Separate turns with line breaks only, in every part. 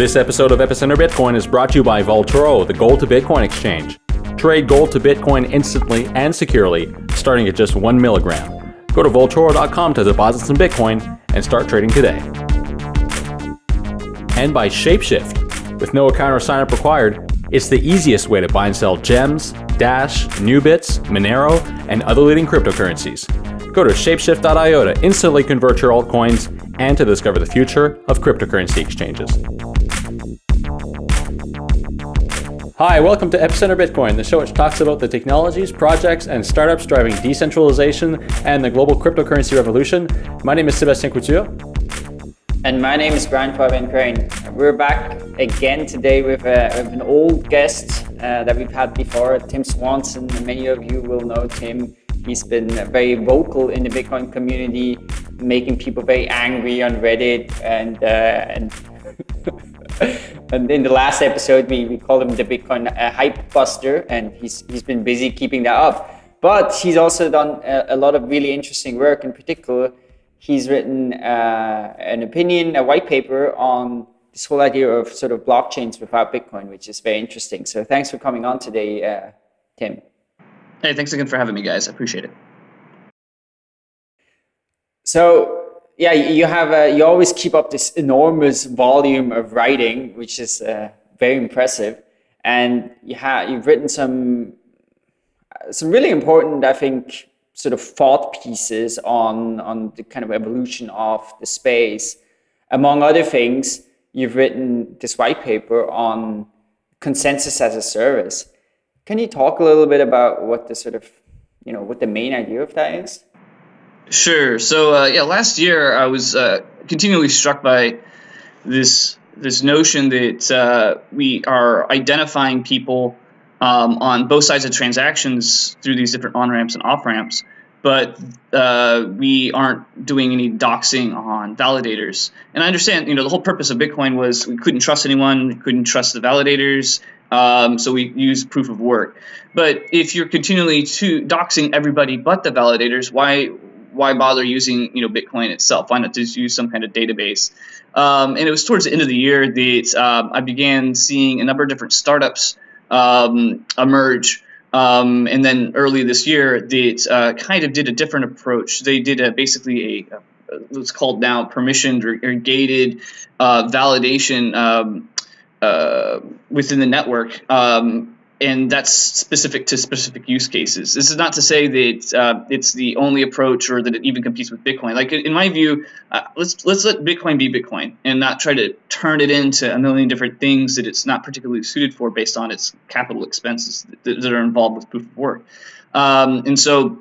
This episode of Epicenter Bitcoin is brought to you by Vaultoro, the gold to Bitcoin exchange. Trade gold to Bitcoin instantly and securely, starting at just one milligram. Go to Vaultoro.com to deposit some Bitcoin and start trading today. And by Shapeshift. With no account or sign up required, it's the easiest way to buy and sell gems, Dash, Nubits, Monero, and other leading cryptocurrencies. Go to shapeshift.io to instantly convert your altcoins and to discover the future of cryptocurrency exchanges. Hi, welcome to Epicenter Bitcoin, the show which talks about the technologies, projects, and startups driving decentralization and the global cryptocurrency revolution. My name is Sebastien Couture.
And my name is Brian Fabian Crain. We're back again today with, uh, with an old guest uh, that we've had before, Tim Swanson. Many of you will know Tim. He's been very vocal in the Bitcoin community, making people very angry on Reddit and uh, and and in the last episode, we, we called him the Bitcoin uh, hype buster, and he's he's been busy keeping that up. But he's also done a, a lot of really interesting work. In particular, he's written uh, an opinion, a white paper on this whole idea of sort of blockchains without Bitcoin, which is very interesting. So thanks for coming on today, uh, Tim.
Hey, thanks again for having me, guys. I appreciate it.
So yeah, you have a, you always keep up this enormous volume of writing, which is uh, very impressive. And you have you've written some some really important, I think, sort of thought pieces on on the kind of evolution of the space. Among other things, you've written this white paper on consensus as a service. Can you talk a little bit about what the sort of you know what the main idea of that is?
Sure. So uh, yeah, last year I was uh, continually struck by this this notion that uh, we are identifying people um, on both sides of transactions through these different on ramps and off ramps, but uh, we aren't doing any doxing on validators. And I understand, you know, the whole purpose of Bitcoin was we couldn't trust anyone, we couldn't trust the validators, um, so we use proof of work. But if you're continually to doxing everybody but the validators, why why bother using you know Bitcoin itself? Why not just use some kind of database? Um, and it was towards the end of the year that um, I began seeing a number of different startups um, emerge. Um, and then early this year, that uh, kind of did a different approach. They did a, basically a, a what's called now permissioned or, or gated uh, validation um, uh, within the network. Um, and that's specific to specific use cases. This is not to say that uh, it's the only approach or that it even competes with Bitcoin. Like in my view, uh, let's let's let Bitcoin be Bitcoin and not try to turn it into a million different things that it's not particularly suited for based on its capital expenses that, that are involved with proof of work. Um, and so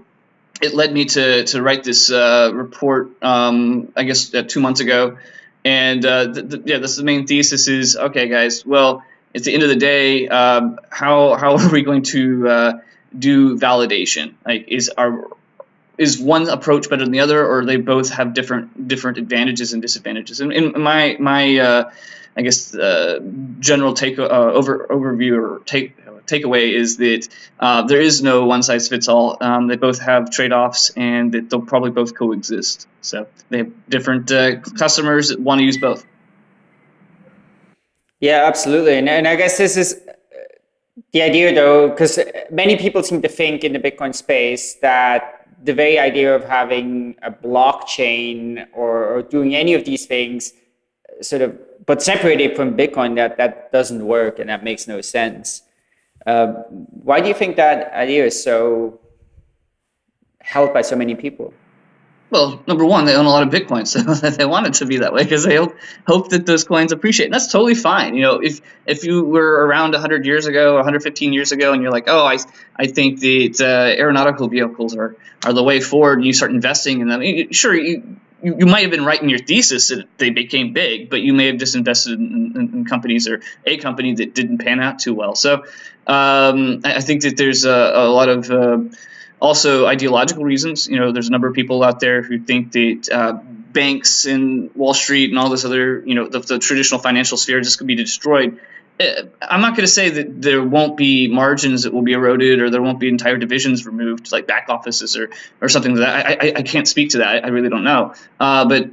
it led me to to write this uh, report. Um, I guess uh, two months ago, and uh, th- th- yeah, this is the main thesis is okay, guys. Well at the end of the day, um, how how are we going to uh, do validation? Like, is our is one approach better than the other, or they both have different different advantages and disadvantages? And in my my uh, I guess uh, general take uh, over overview or take takeaway is that uh, there is no one size fits all. Um, they both have trade offs, and that they'll probably both coexist. So they have different uh, customers that want to use both.
Yeah, absolutely. And, and I guess this is uh, the idea, though, because many people seem to think in the Bitcoin space that the very idea of having a blockchain or, or doing any of these things uh, sort of but separated from Bitcoin, that that doesn't work and that makes no sense. Uh, why do you think that idea is so held by so many people?
Well, number one, they own a lot of Bitcoin, so they want it to be that way because they hope, that those coins appreciate. And that's totally fine. You know, if if you were around 100 years ago, 115 years ago, and you're like, oh, I I think that uh, aeronautical vehicles are are the way forward, and you start investing in them. Sure, you, you, you might have been right in your thesis that they became big, but you may have just invested in, in, in companies or a company that didn't pan out too well. So um, I, I, think that there's a, a lot of uh, also ideological reasons. You know, there's a number of people out there who think that uh, banks and Wall Street and all this other, you know, the, the traditional financial sphere just could be destroyed. Uh, I'm not going to say that there won't be margins that will be eroded or there won't be entire divisions removed, like back offices or or something like that. I, I, I can't speak to that. I really don't know. Uh, but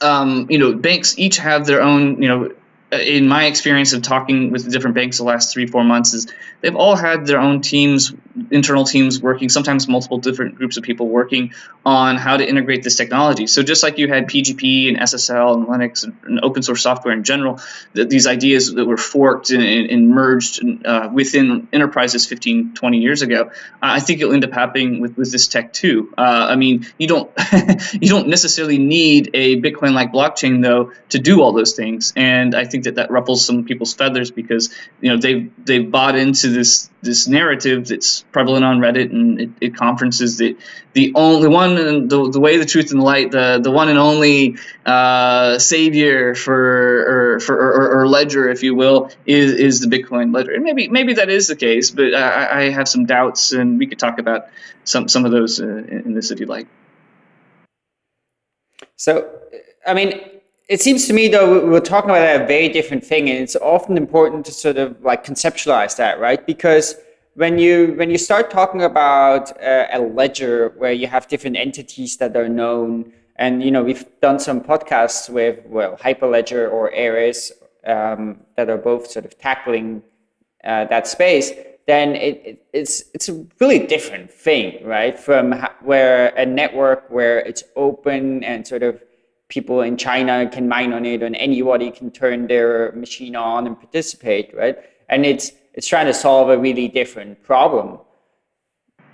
um, you know, banks each have their own, you know, in my experience of talking with different banks the last three four months is they've all had their own teams internal teams working sometimes multiple different groups of people working on how to integrate this technology. So just like you had pgp and ssl and linux and, and open source software in general these ideas that were forked and, and merged uh, within enterprises 15 20 years ago i think it'll end up happening with, with this tech too. Uh, i mean you don't you don't necessarily need a bitcoin like blockchain though to do all those things. And i think think that that ruffles some people's feathers because you know they've they've bought into this this narrative that's prevalent on Reddit and it, conferences that the only one the, the way the truth and the light the the one and only uh, savior for or for or, or, ledger if you will is is the Bitcoin ledger and maybe maybe that is the case but I, I have some doubts and we could talk about some some of those uh, in this if you'd like.
So I mean it seems to me though we're talking about a very different thing and it's often important to sort of like conceptualize that right? Because when you when you start talking about uh, a ledger where you have different entities that are known and you know we've done some podcasts with well hyperledger or Eris um, that are both sort of tackling uh, that space then it, it, it's it's a really different thing right? From where a network where it's open and sort of people in China can mine on it and anybody can turn their machine on and participate, right? And it's it's trying to solve a really different problem.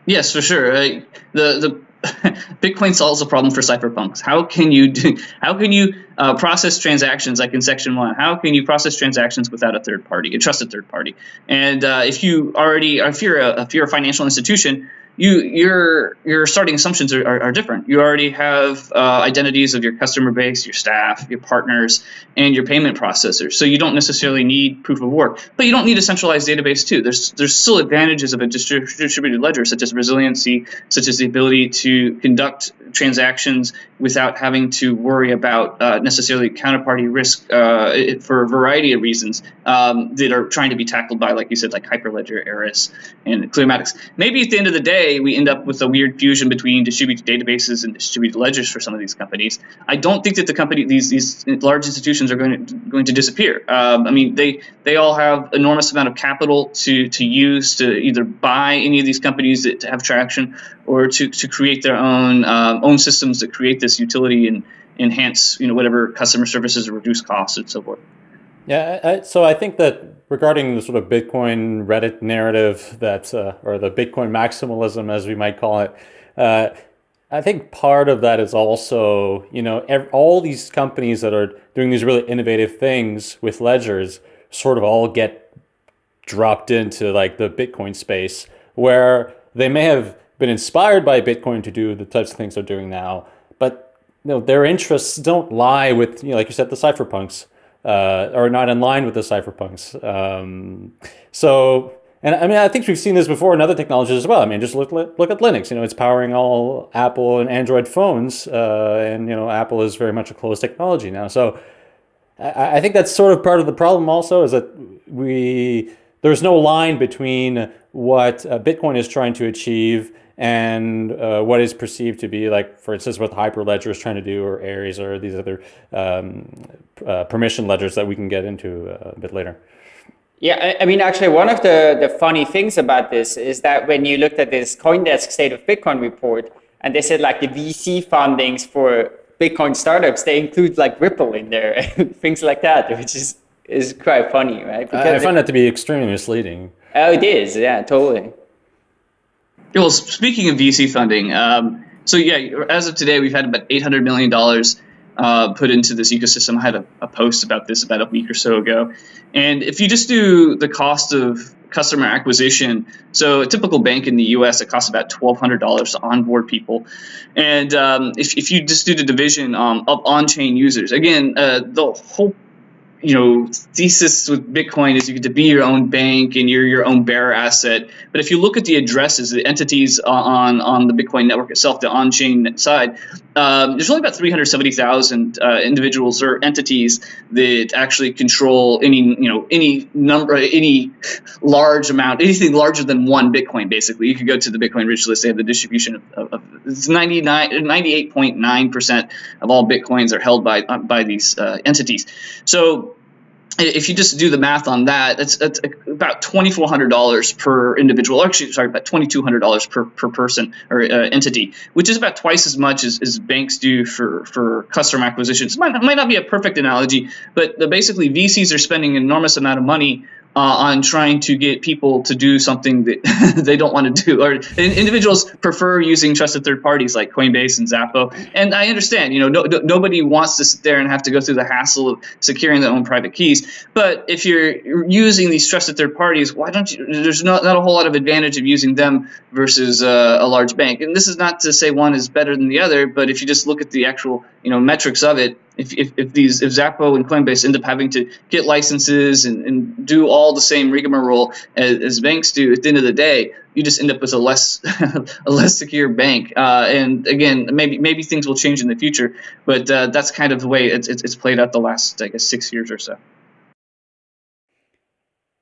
Yes, for sure. The the Bitcoin solves a problem for cypherpunks. How can you do, how can you uh, process transactions like in section one? How can you process transactions without a third party, a trusted third party? And uh, if you already, if you're a, if you're a financial institution, you your your starting assumptions are, are, are different. You already have uh, identities of your customer base, your staff, your partners, and your payment processors. So you don't necessarily need proof of work, but you don't need a centralized database too. There's there's still advantages of a distributed ledger, such as resiliency, such as the ability to conduct transactions without having to worry about uh, necessarily counterparty risk uh, for a variety of reasons um, that are trying to be tackled by, like you said, like Hyperledger, Eris, and Clearmatics. Maybe at the end of the day, we end up with a weird fusion between distributed databases and distributed ledgers for some of these companies. I don't think that the company, these these large institutions, are going to going to disappear. Um, I mean, they they all have enormous amount of capital to to use to either buy any of these companies that to have traction or to, to create their own um, own systems that create this utility and enhance you know whatever customer services or reduce costs and so forth.
Yeah, I, so I think that regarding the sort of Bitcoin Reddit narrative that, uh, or the Bitcoin maximalism as we might call it, uh, I think part of that is also, you know, all these companies that are doing these really innovative things with ledgers sort of all get dropped into like the Bitcoin space where they may have been inspired by Bitcoin to do the types of things they're doing now, but you know, their interests don't lie with, you know, like you said, the cypherpunks, uh, are not in line with the cypherpunks. Um, so, and I mean, I think we've seen this before in other technologies as well. I mean, just look look at Linux. You know, it's powering all Apple and Android phones, uh, and you know, Apple is very much a closed technology now. So, I, I think that's sort of part of the problem. Also, is that we there's no line between what uh, Bitcoin is trying to achieve and uh, what is perceived to be like, for instance, what Hyperledger is trying to do, or Eris, or these other um, uh, permission ledgers that we can get into uh, a bit later.
Yeah, I mean, actually, one of the, the funny things about this is that when you looked at this CoinDesk State of Bitcoin report, and they said like the VC fundings for Bitcoin startups, they include like Ripple in there, and things like that, which is is quite funny, right?
Because I find that to be extremely misleading.
Oh, it is. Yeah, totally.
Well, speaking of VC funding, um, so yeah, as of today, we've had about eight hundred million dollars uh, put into this ecosystem. I had a, a, post about this about a week or so ago, and if you just do the cost of customer acquisition, so a typical bank in the U.S. it costs about twelve hundred dollars to onboard people, and um, if, if you just do the division um, of on-chain users, again, uh, the whole you know thesis with Bitcoin is you get to be your own bank and you're your own bearer asset. But if you look at the addresses, the entities on on the Bitcoin network itself, the on-chain side, um, there's only about 370,000 uh, individuals or entities that actually control any you know any number any large amount anything larger than one Bitcoin. Basically, you could go to the Bitcoin rich list. They have the distribution of, of, it's 99 98.9 percent of all Bitcoins are held by uh, by these uh, entities. So if you just do the math on that, that's about twenty four hundred dollars per individual. Actually, sorry, about twenty two hundred dollars per per person or uh, entity, which is about twice as much as, as banks do for for customer acquisitions. It might, might not be a perfect analogy, but basically VCs are spending an enormous amount of money uh, on trying to get people to do something that they don't want to do. Or individuals prefer using trusted third parties like Coinbase and Xapo. And I understand, you know, no, no, nobody wants to sit there and have to go through the hassle of securing their own private keys. But if you're using these trusted third parties, why don't you? There's not, not a whole lot of advantage of using them versus uh, a large bank. And this is not to say one is better than the other, but if you just look at the actual, you know, metrics of it, if, if, if these if Xapo and Coinbase end up having to get licenses and, and do all the same rigmarole as, as, banks do, at the end of the day, you just end up with a less a less secure bank. Uh, and again, maybe maybe things will change in the future, but uh, that's kind of the way it's, it's, it's played out the last I guess six years or so.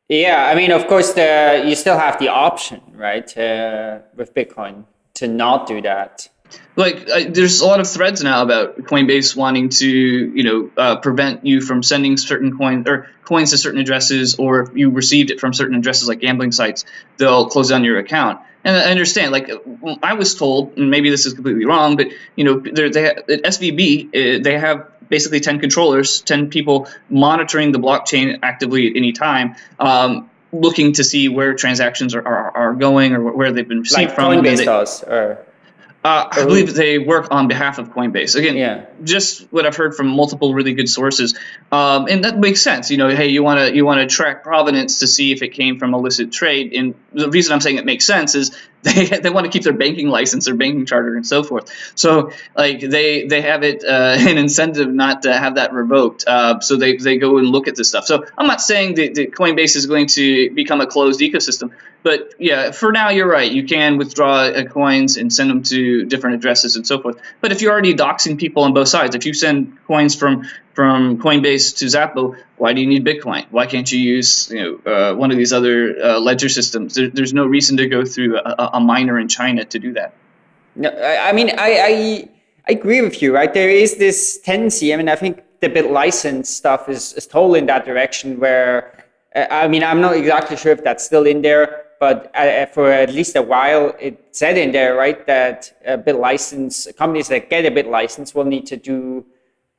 Yeah, I mean, of course, the you still have the option, right, uh, with Bitcoin to not do that
like I, there's a lot of threads now about Coinbase wanting to you know uh, prevent you from sending certain coins or coins to certain addresses, or if you received it from certain addresses like gambling sites, they'll close down your account. And I understand, like I was told, and maybe this is completely wrong, but you know, they at SVB uh, they have basically 10 controllers, 10 people monitoring the blockchain actively at any time. Um, looking to see where transactions are, are, are going or where they've been received
like
from.
Coinbase does, or
uh, I believe they work on behalf of Coinbase. Again, yeah. just what I've heard from multiple really good sources, um, and that makes sense. You know, hey, you want to you want to track provenance to see if it came from illicit trade. And the reason I'm saying it makes sense is they, they want to keep their banking license, their banking charter, and so forth. So like they they have it uh, an incentive not to have that revoked. Uh, so they, they go and look at this stuff. So I'm not saying that, that Coinbase is going to become a closed ecosystem, but yeah, for now you're right. You can withdraw uh, coins and send them to different addresses and so forth. But if you're already doxing people on both sides, if you send coins from from Coinbase to Xapo, why do you need Bitcoin? Why can't you use you know uh, one of these other uh, ledger systems? There, there's no reason to go through a, a, miner in China to do that.
No, I mean I, I, I agree with you. Right, there is this tendency. I mean, I think the bit license stuff is is totally in that direction. Where uh, I mean, I'm not exactly sure if that's still in there, but uh, for at least a while, it said in there, right, that a bit license, companies that get a bit license will need to do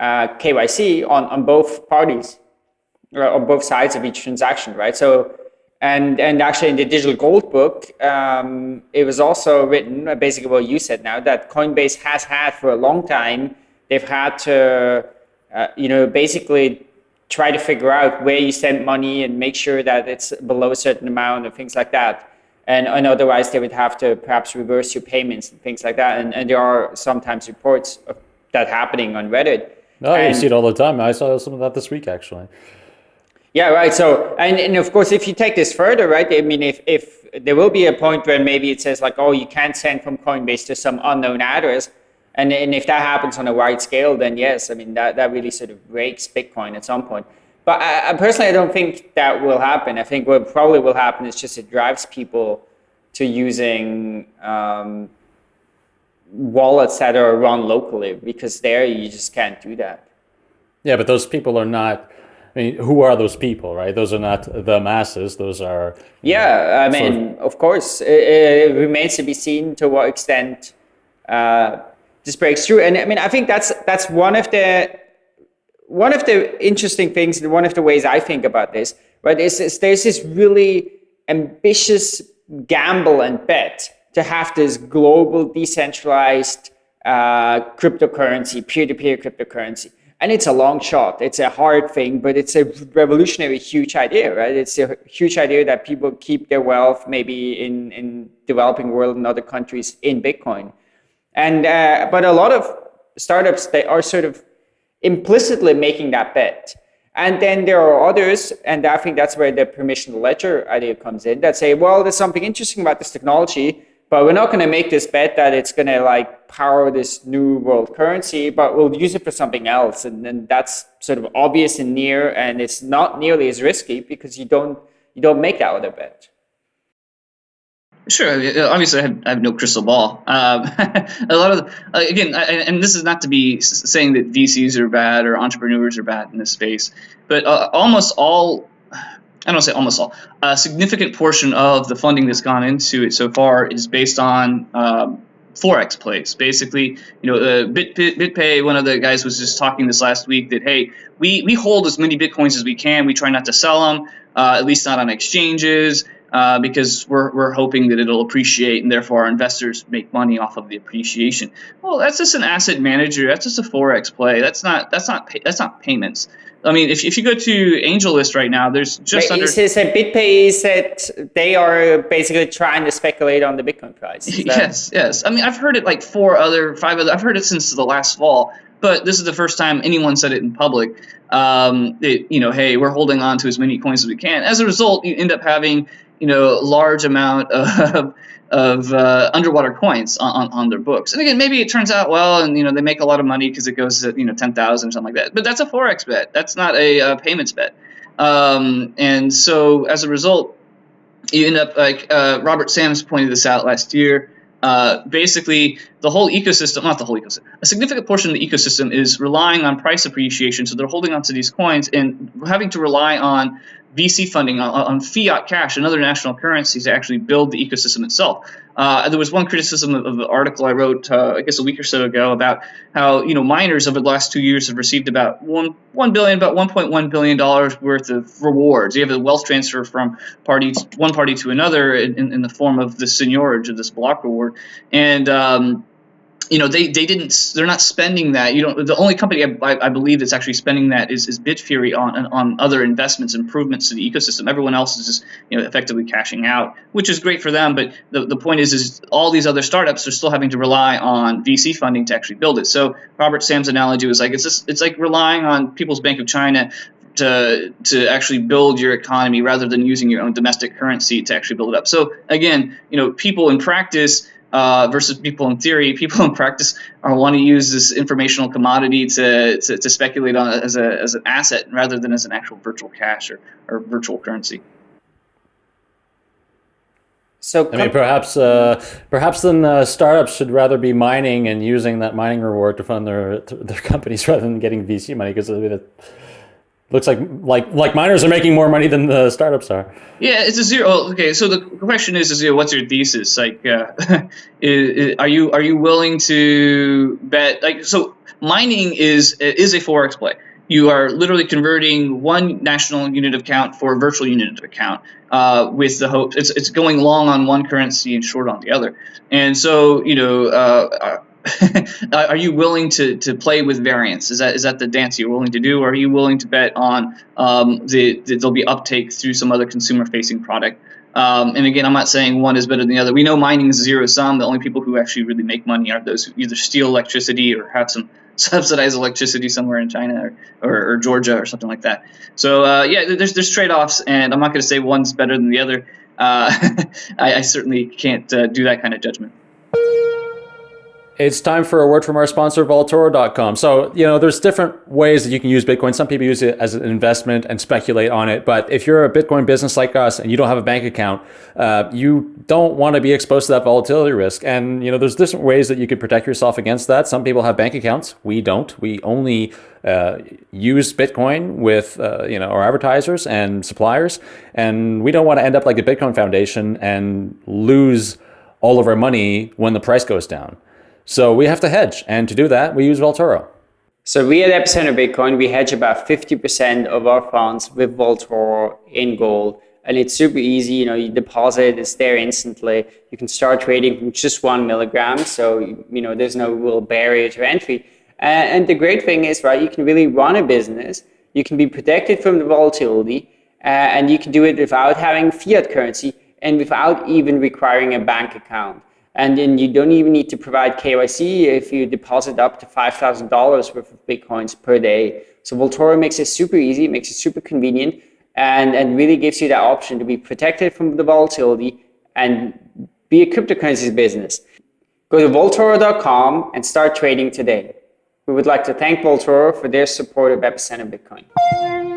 uh, KYC on, on both parties, or on both sides of each transaction, right? So, and and actually in the digital gold book, um, it was also written uh, basically what you said now that Coinbase has had for a long time. They've had to, uh, you know, basically try to figure out where you send money and make sure that it's below a certain amount and things like that. And, and otherwise, they would have to perhaps reverse your payments and things like that. And, and there are sometimes reports of that happening on Reddit.
Oh, and, you see it all the time. I saw some of that this week, actually.
Yeah, right. So, and, and of course, if you take this further, right? I mean, if, if there will be a point where maybe it says like, oh, you can't send from Coinbase to some unknown address. And, and if that happens on a wide scale, then yes, I mean, that, that really sort of breaks Bitcoin at some point. But I, I personally, I don't think that will happen. I think what probably will happen is just it drives people to using um, wallets that are run locally because there you just can't do that.
Yeah, but those people are not. I mean, who are those people, right? Those are not the masses. Those are.
Yeah, know, I mean, of, of course, it, it, remains to be seen to what extent uh, this breaks through. And I mean, I think that's that's one of the one of the interesting things, and one of the ways I think about this, right, is, is there's this really ambitious gamble and bet to have this global decentralized uh, cryptocurrency, peer-to-peer cryptocurrency. And it's a long shot. It's a hard thing, but it's a revolutionary, huge idea, right? It's a huge idea that people keep their wealth maybe in, in developing world and other countries in Bitcoin. And uh, but a lot of startups they are sort of implicitly making that bet. And then there are others, and I think that's where the permission ledger idea comes in, that say, well, there's something interesting about this technology, but we're not going to make this bet that it's going to like power this new world currency, but we'll use it for something else. And then that's sort of obvious and near, and it's not nearly as risky because you don't you don't make that other bet.
Sure. Obviously, I have, I have no crystal ball. Um, a lot of uh, again, I, and this is not to be saying that VCs are bad or entrepreneurs are bad in this space, but uh, almost all. I don't say almost all. A significant portion of the funding that's gone into it so far is based on um, forex plays. Basically, you know, uh, Bit, Bit, BitPay, one of the guys was just talking this last week that hey, we we hold as many bitcoins as we can. We try not to sell them, uh, at least not on exchanges uh, because we're, we're hoping that it'll appreciate and therefore our investors make money off of the appreciation. Well, that's just an asset manager. That's just a forex play. That's not that's not pay, that's not payments. I mean, if, if you go to AngelList right now, there's just
Wait,
under.
Is this a BitPay is that they are basically trying to speculate on the Bitcoin price?
Yes, yes. I mean, I've heard it like four other, five other. I've heard it since the last fall, but this is the first time anyone said it in public. Um, it, you know, hey, we're holding on to as many coins as we can. As a result, you end up having you know large amount of of uh, underwater coins on, on their books. And again, maybe it turns out well, and you know they make a lot of money because it goes to you know ten thousand or something like that. But that's a forex bet. That's not a uh, payments bet. Um, and so as a result, you end up like uh, Robert Sams pointed this out last year. Uh, basically, the whole ecosystem, not the whole ecosystem, a significant portion of the ecosystem is relying on price appreciation. So they're holding onto these coins and having to rely on VC funding on, on, fiat cash and other national currencies to actually build the ecosystem itself. Uh, there was one criticism of, of the article I wrote, uh, I guess a week or so ago, about how you know miners over the last two years have received about one one billion, about 1.1 billion dollars worth of rewards. You have a wealth transfer from party one party to another in, in, the form of the seigniorage of this block reward, and um, you know they, they didn't they're not spending that you know the only company I, I believe that's actually spending that is, is Bitfury on on other investments improvements to the ecosystem. Everyone else is just you know effectively cashing out which is great for them but the, the point is is all these other startups are still having to rely on VC funding to actually build it. So Robert Sam's analogy was like it's just, it's like relying on People's Bank of China to to actually build your economy rather than using your own domestic currency to actually build it up. So again you know people in practice uh, versus people in theory. People in practice are want to use this informational commodity to, to, to, speculate on as, a, as an asset rather than as an actual virtual cash or, or virtual currency.
So I mean, perhaps uh, perhaps then uh, startups should rather be mining and using that mining reward to fund their their companies rather than getting VC money because I mean, looks like like like miners are making more money than the startups are.
Yeah, it's a zero. Okay, so the question is, is you know, what's your thesis? Like, uh, are you are you willing to bet? Like, so mining is is a forex play. You are literally converting one national unit of count for a virtual unit of account uh, with the hope it's it's going long on one currency and short on the other. And so you know. Uh, are you willing to, to play with variance? Is that is that the dance you're willing to do, or are you willing to bet on um, the, the, there'll be uptake through some other consumer facing product? Um, and again, I'm not saying one is better than the other. We know mining is zero sum. The only people who actually really make money are those who either steal electricity or have some subsidized electricity somewhere in China or, or, or Georgia or something like that. So uh, yeah, there's there's trade offs, and I'm not going to say one's better than the other. Uh, I, I, certainly can't uh, do that kind of judgment.
It's time for a word from our sponsor, Vaultoro.com. So, you know, there's different ways that you can use Bitcoin. Some people use it as an investment and speculate on it. But if you're a Bitcoin business like us and you don't have a bank account, uh, you don't want to be exposed to that volatility risk. And, you know, there's different ways that you could protect yourself against that. Some people have bank accounts. We don't. We only uh, use Bitcoin with, uh, you know, our advertisers and suppliers. And we don't want to end up like the Bitcoin Foundation and lose all of our money when the price goes down. So we have to hedge. And to do that, we use Vaultoro.
So we at Epicenter Bitcoin, we hedge about 50% of our funds with Vaultoro in gold. And it's super easy. You know, you deposit, it's there instantly. You can start trading from just one milligram. So, you know, there's no real barrier to entry. And the great thing is, right, you can really run a business. You can be protected from the volatility. Uh, and you can do it without having fiat currency and without even requiring a bank account. And then you don't even need to provide KYC if you deposit up to $5,000 worth of Bitcoins per day. So Vaultoro makes it super easy, makes it super convenient, and, and really gives you that option to be protected from the volatility and be a cryptocurrencies business. Go to vaultoro.com and start trading today. We would like to thank Vaultoro for their support of Epicenter Bitcoin.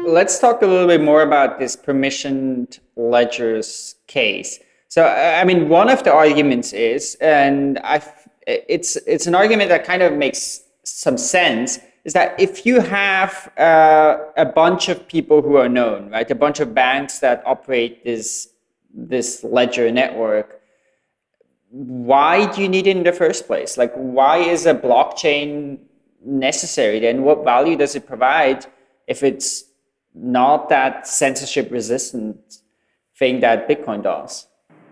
Let's talk a little bit more about this permissioned ledgers case. So, I mean, one of the arguments is, and I, it's it's an argument that kind of makes some sense, is that if you have uh, a bunch of people who are known, right, a bunch of banks that operate this this ledger network, why do you need it in the first place? Like, why is a blockchain necessary? Then, what value does it provide if it's not that censorship resistant thing that Bitcoin does?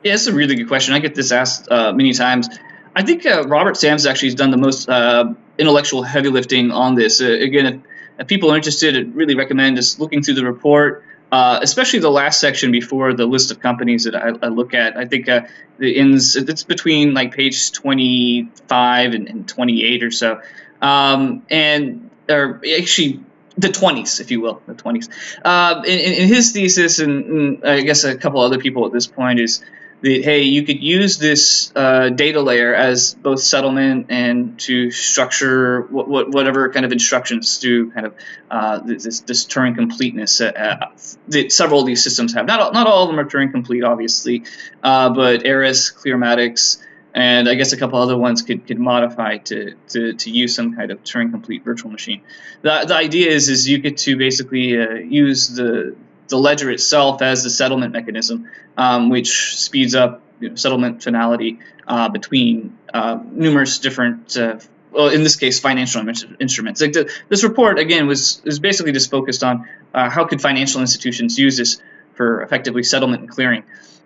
Yeah, it's a really good question. I get this asked uh, many times. I think uh, Robert Sams actually has done the most uh, intellectual heavy lifting on this. Uh, again, if, if, people are interested, I'd really recommend just looking through the report, uh, especially the last section before the list of companies that I, I look at. I think uh, the ends it's between like page 25 and, and 28 or so, um, and or actually the 20s, if you will, the 20s. Uh, in, in, his thesis, and, and, I guess a couple other people at this point, is that hey, you could use this uh, data layer as both settlement and to structure what, what, whatever kind of instructions to kind of uh, this, this Turing completeness uh, uh, that several of these systems have. Not all, not all of them are Turing complete, obviously, uh, but Eris, Clearmatics, and I guess a couple other ones could, could modify to, to, to use some kind of Turing complete virtual machine. The, the idea is is you get to basically uh, use the the ledger itself as the settlement mechanism, um, which speeds up you know, settlement finality uh, between uh, numerous different, uh, well, in this case, financial instruments. Like the, this report again was is basically just focused on uh, how could financial institutions use this for effectively settlement and clearing.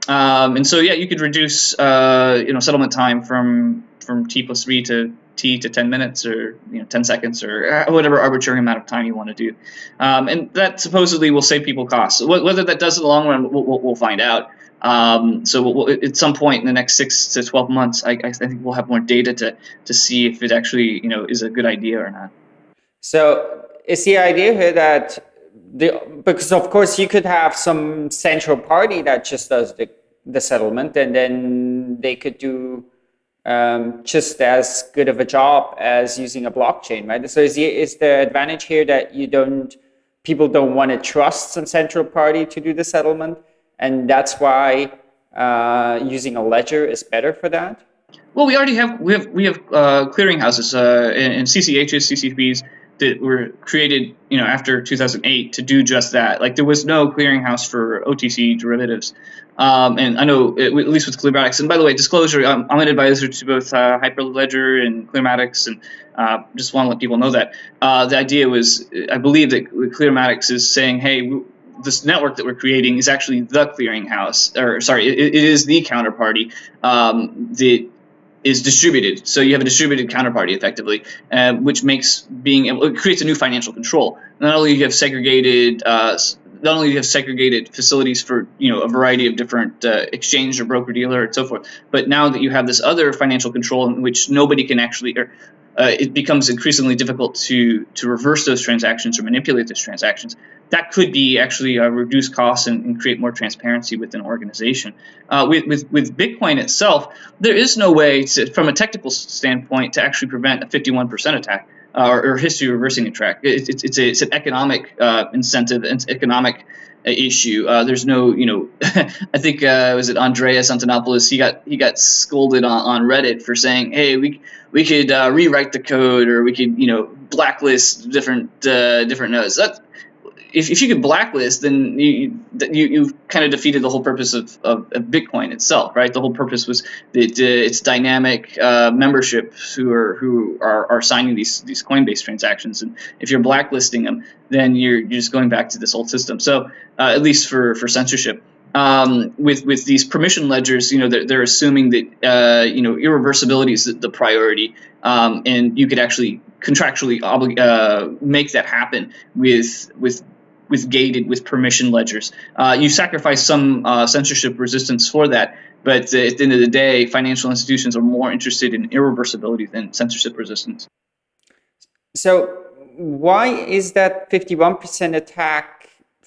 Um, and so, yeah, you could reduce, uh, you know, settlement time from from t plus three to t to 10 minutes or you know 10 seconds or uh, whatever arbitrary amount of time you want to do. Um, and that supposedly will save people costs. Whether that does in the long run we'll, we'll find out. Um, so we'll, at some point in the next six to 12 months I, I, think we'll have more data to, to see if it actually you know is a good idea or not.
So is the idea here that the, because of course you could have some central party that just does the, the settlement and then they could do um, just as good of a job as using a blockchain, right? So is the, is the advantage here that you don't, people don't want to trust some central party to do the settlement, and that's why uh, using a ledger is better for that?
Well, we already have we have we have uh, clearinghouses uh, and, and CCHs, CCPs that were created, you know, after 2008 to do just that. Like there was no clearinghouse for OTC derivatives. Um, and I know, it, at least with Clearmatics, and by the way, disclosure, I'm, I'm an advisor to both uh, Hyperledger and Clearmatics, and uh, just want to let people know that. Uh, the idea was, I believe that Clearmatics is saying, hey, this network that we're creating is actually the clearinghouse, or sorry, it, it is the counterparty um, that is distributed. So you have a distributed counterparty effectively, uh, which makes being able, it creates a new financial control. Not only you have segregated, uh, not only you have segregated facilities for you know a variety of different uh, exchange or broker dealer and so forth, but now that you have this other financial control in which nobody can actually, or uh, it becomes increasingly difficult to to reverse those transactions or manipulate those transactions. That could be actually uh, reduce costs and, and, create more transparency within an organization. Uh, with, with with Bitcoin itself, there is no way to, from a technical standpoint to actually prevent a 51% attack. Uh, or, or, history reversing attack. It, it, it's, a, it's an economic uh, incentive, it's economic issue. Uh, there's no, you know, I think uh, was it Andreas Antonopoulos? He got he got scolded on, on Reddit for saying, "Hey, we we could uh, rewrite the code, or we could, you know, blacklist different uh, different nodes." That if, if you could blacklist, then you you you kind of defeated the whole purpose of, of, of, Bitcoin itself, right? The whole purpose was that uh, it's dynamic uh, membership who are who are, are signing these these Coinbase transactions, and if you're blacklisting them, then you're you're just going back to this old system. So uh, at least for for censorship. Um, with with these permission ledgers, you know, they're, they're assuming that uh, you know irreversibility is the, the priority, um, and you could actually contractually oblig- uh, make that happen with with with gated with permission ledgers. Uh, you sacrifice some uh, censorship resistance for that, but at the end of the day, financial institutions are more interested in irreversibility than censorship resistance.
So, why is that 51% attack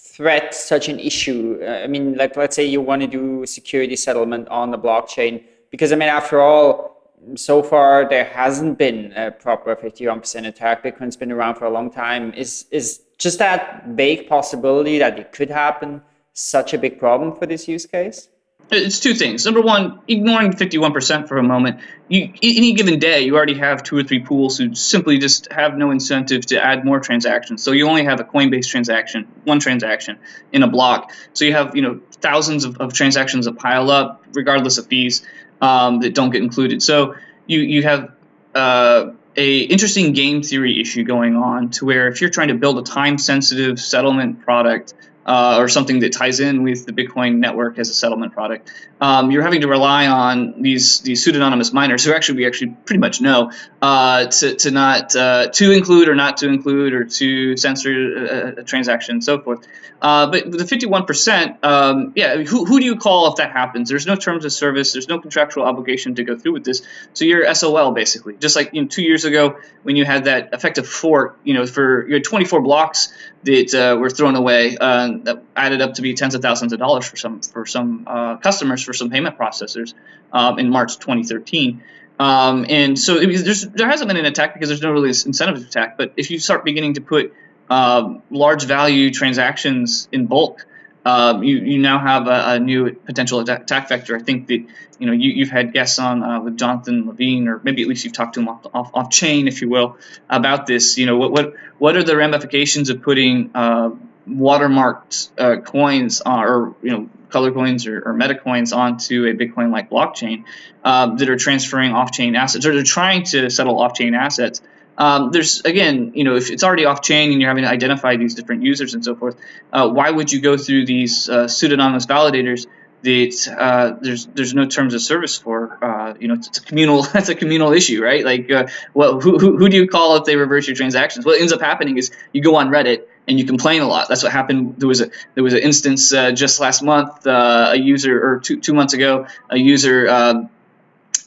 threat such an issue? Uh, I mean, like, let's say you want to do security settlement on the blockchain, because I mean, after all, so far there hasn't been a proper 51% attack. Bitcoin's been around for a long time. Is is just that vague possibility that it could happen such a big problem for this use case?
It's two things. Number one, ignoring 51% for a moment, you any given day you already have two or three pools who simply just have no incentive to add more transactions. So you only have a Coinbase transaction, one transaction in a block. So you have you know thousands of, of transactions that pile up, regardless of fees, um, that don't get included. So you you have uh, a interesting game theory issue going on to where if you're trying to build a time sensitive settlement product uh, or something that ties in with the Bitcoin network as a settlement product. Um, you're having to rely on these these pseudonymous miners who actually we actually pretty much know uh, to, to not uh, to include or not to include or to censor a, a transaction and so forth. Uh, but the 51%, um, yeah, who, who do you call if that happens? There's no terms of service. There's no contractual obligation to go through with this. So you're SOL basically. Just like you know, two years ago when you had that effective fork, you know, for your 24 blocks that uh, were thrown away uh, that added up to be tens of thousands of dollars for some for some uh, customers for some payment processors um, in March 2013. Um, and so there hasn't been an attack because there's no really incentive to attack. But if you start beginning to put um, large value transactions in bulk, um, you, you now have a, a, new potential attack vector. I think that you know you, have had guests on uh, with Jonathan Levin, or maybe at least you've talked to him off, off, off chain, if you will, about this. You know what what what are the ramifications of putting uh, watermarked uh, coins uh, or you know color coins or, or meta coins onto a Bitcoin like blockchain uh, that are transferring off chain assets or they're trying to settle off chain assets. Um, there's again, you know, if it's already off chain and you're having to identify these different users and so forth, uh, why would you go through these uh, pseudonymous validators that uh, there's there's no terms of service for? Uh, you know, it's, it's, a communal that's a communal issue, right? Like, uh, well, who, who, who do you call if they reverse your transactions? What ends up happening is you go on Reddit and you complain a lot. That's what happened. There was a there was an instance uh, just last month. a user or two two months ago, a user um,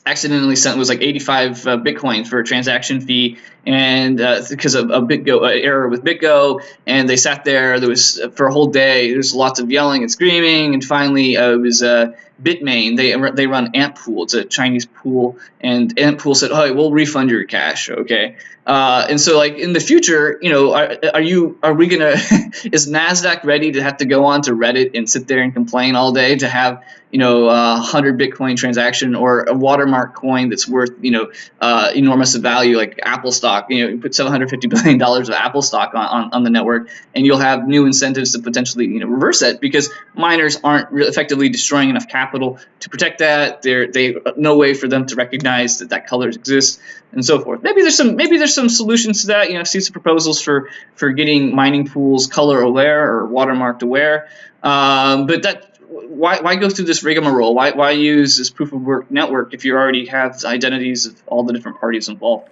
accidentally sent was like 85 uh, Bitcoin for a transaction fee, and uh, because of a BitGo uh, error with BitGo, and they sat there. There was uh, for a whole day. There was lots of yelling and screaming, and finally uh, it was uh, Bitmain. They they run Antpool. It's a Chinese pool, and Antpool said, "Oh, we'll refund your cash." Okay, uh, and so like in the future, you know, are, are you are we gonna is Nasdaq ready to have to go on to Reddit and sit there and complain all day to have you know a hundred Bitcoin transaction or a watermark coin that's worth you know uh, enormous value like Apple stock? You know, you put seven hundred fifty billion dollars of Apple stock on, on, on the network, and you'll have new incentives to potentially you know reverse that because miners aren't effectively destroying enough capital to protect that. There they no way for them to recognize that that color exists and so forth. Maybe there's some maybe there's some solutions to that. You know, see some proposals for for getting mining pools color aware or watermarked aware. Um, but that why, why go through this rigmarole? Why, why use this proof of work network if you already have identities of all the different parties involved?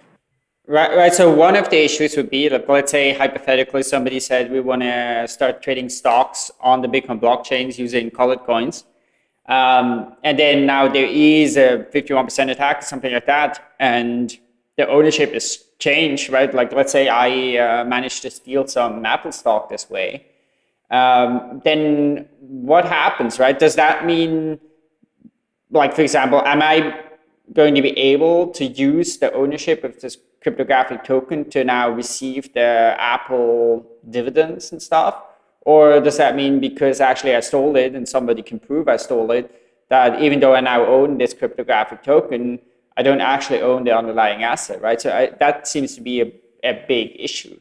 Right, right. So one of the issues would be, like, let's say hypothetically somebody said we want to start trading stocks on the Bitcoin blockchains using colored coins. Um, and then now there is a 51% attack, something like that. And the ownership is changed, right? Like let's say I uh, managed to steal some Apple stock this way. Um, then what happens, right? Does that mean, like for example, am I going to be able to use the ownership of this cryptographic token to now receive the Apple dividends and stuff? Or does that mean because actually I stole it and somebody can prove I stole it, that even though I now own this cryptographic token, I don't actually own the underlying asset, right? So I, that seems to be a, a big issue.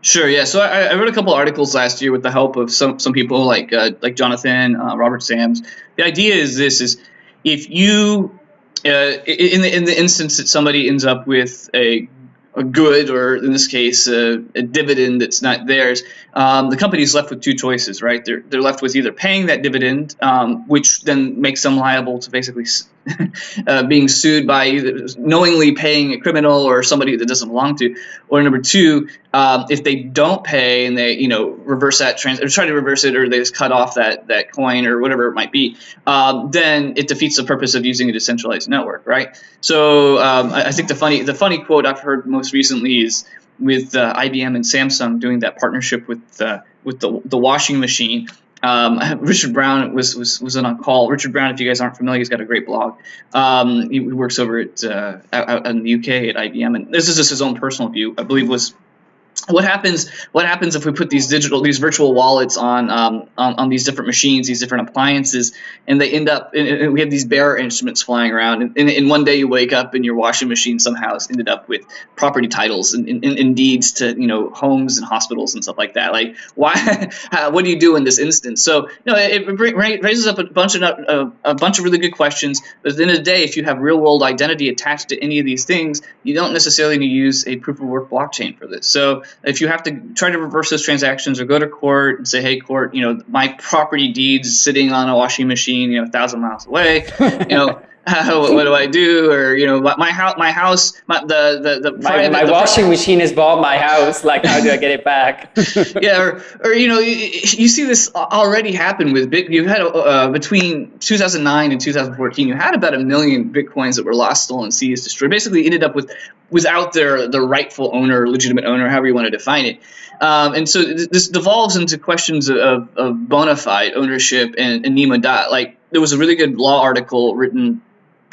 Sure. Yeah. So I, I, wrote a couple articles last year with the help of some some people like uh, like Jonathan, uh, Robert Sams. The idea is this: is if you uh, in the in the instance that somebody ends up with a a good, or in this case, a, a dividend that's not theirs, um, the company is left with two choices, right? They're, they're left with either paying that dividend, um, which then makes them liable to basically uh, being sued by either knowingly paying a criminal or somebody that doesn't belong to, or number two, um, if they don't pay and they you know reverse that trans or try to reverse it or they just cut off that that coin or whatever it might be, um, then it defeats the purpose of using a decentralized network, right? So um, I, I, think the funny the funny quote I've heard most recently is with uh, IBM and Samsung doing that partnership with uh, with the the washing machine um, Richard Brown was, was was on call. Richard Brown, if you guys aren't familiar, he's got a great blog. Um, he, works over at uh, out, in the UK at IBM, and this is just his own personal view. I believe was what happens what happens if we put these digital these virtual wallets on um, on, on, these different machines these different appliances and they end up we have these bearer instruments flying around and, and, and, one day you wake up and your washing machine somehow has ended up with property titles and, and, and deeds to you know homes and hospitals and stuff like that. Like why what do you do in this instance? So you know it, it raises up a bunch of a, a bunch of really good questions but at the end of the day if you have real world identity attached to any of these things you don't necessarily need to use a proof of work blockchain for this. So if you have to try to reverse those transactions or go to court and say, hey, court, you know, my property deed's sitting on a washing machine, you know, a thousand miles away, you know, what, what, do I do? Or you know, my house, my house, my, the the the
my, my the, washing machine has bought my house. Like, how do I get it back?
yeah, or, or you know, you, you, see this already happen with big. You had uh, between 2009 and 2014, you had about a million bitcoins that were lost, stolen, seized, destroyed. Basically, ended up with without their the rightful owner, legitimate owner, however you want to define it. Um, and so this devolves into questions of, of bona fide ownership and, and nemo dat. Like there was a really good law article written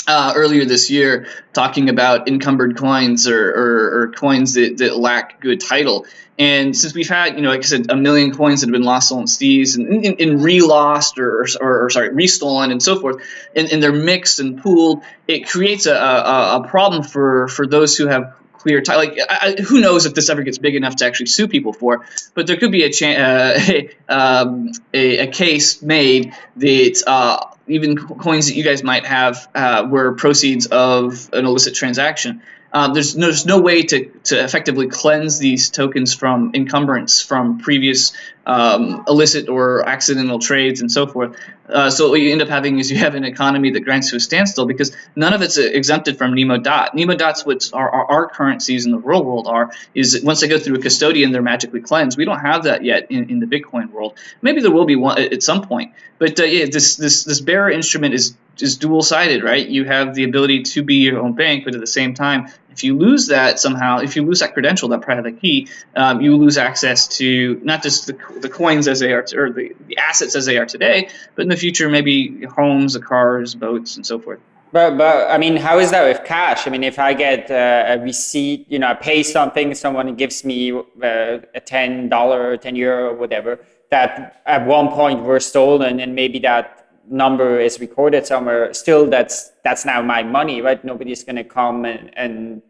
uh, earlier this year talking about encumbered coins or, or, or, coins that, that lack good title. And since we've had, you know, like I said, a million coins that have been lost, stolen, seized, and, and, and re-lost or, or, or, sorry, restolen and so forth, and, and they're mixed and pooled, it creates a, a, a problem for, for those who have clear title. Like, I, who knows if this ever gets big enough to actually sue people for? But there could be a, uh, a, um, a, a, case made that uh, even coins that you guys might have uh, were proceeds of an illicit transaction. Uh, there's, no, there's no way to, to effectively cleanse these tokens from encumbrance from previous um, illicit or accidental trades and so forth. Uh, so what you end up having is you have an economy that grinds to a standstill because none of it's exempted from nemo dat. Nemo Dats, our, our, our, currencies in the real world are, is once they go through a custodian, they're magically cleansed. We don't have that yet in, in the Bitcoin world. Maybe there will be one at some point. But uh, yeah, this this this bearer instrument is is dual sided, right? You have the ability to be your own bank, but at the same time, if you lose that somehow, if you lose that credential, that private key, um, you lose access to not just the, the coins as they are, or the, the assets as they are today, but in the future, maybe homes, cars, boats, and so forth.
But, but I mean, how is that with cash? I mean, if I get uh, a receipt, you know, I pay something, someone gives me uh, a ten dollar, ten euro, whatever, that at one point were stolen, and maybe that number is recorded somewhere, still that's that's now my money, right? Nobody's going to come and, and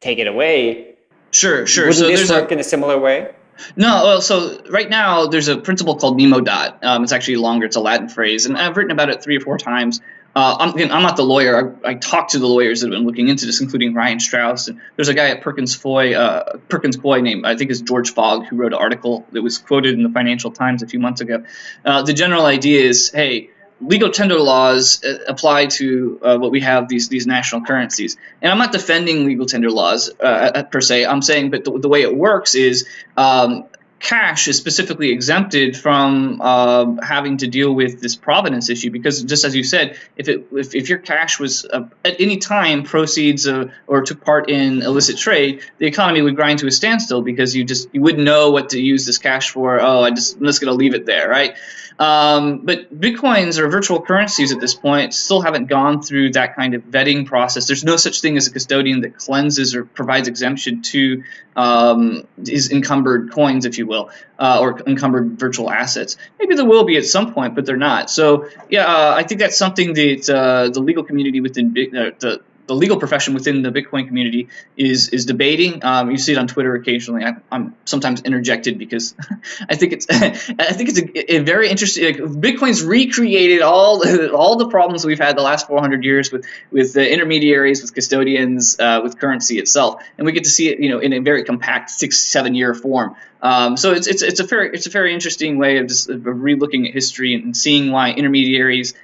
take it away.
Sure, sure.
Wouldn't so this work a, in a similar way?
No, well, so right now there's a principle called nemo dat. Um, it's actually longer. It's a Latin phrase, and I've written about it three or four times. Uh, I'm, again, I'm not the lawyer. I, I talked to the lawyers that have been looking into this, including Ryan Straus. And there's a guy at Perkins Foy, uh, Perkins Coie named I think is George Fogg, who wrote an article that was quoted in the Financial Times a few months ago. Uh, the general idea is, hey, legal tender laws uh, apply to uh, what we have these these national currencies. And I'm not defending legal tender laws uh, per se. I'm saying, but the, the way it works is um, cash is specifically exempted from uh, having to deal with this provenance issue because just as you said if it if, if your cash was uh, at any time proceeds uh, or took part in illicit trade the economy would grind to a standstill because you just you wouldn't know what to use this cash for oh i just i'm just going to leave it there right um, but bitcoins or virtual currencies at this point still haven't gone through that kind of vetting process. There's no such thing as a custodian that cleanses or provides exemption to um, these encumbered coins, if you will, uh, or encumbered virtual assets. Maybe there will be at some point, but they're not. So yeah, uh, I think that's something that uh, the legal community within uh, the the legal profession within the Bitcoin community is is debating. Um, you see it on Twitter occasionally. I, am sometimes interjected because I think it's I think it's a, a very interesting. Like, Bitcoin's recreated all the, all the problems we've had the last 400 years with with the intermediaries, with custodians, uh, with currency itself, and we get to see it, you know, in a very compact six seven year form. Um, so it's, it's it's a very it's a very interesting way of just of relooking at history and seeing why intermediaries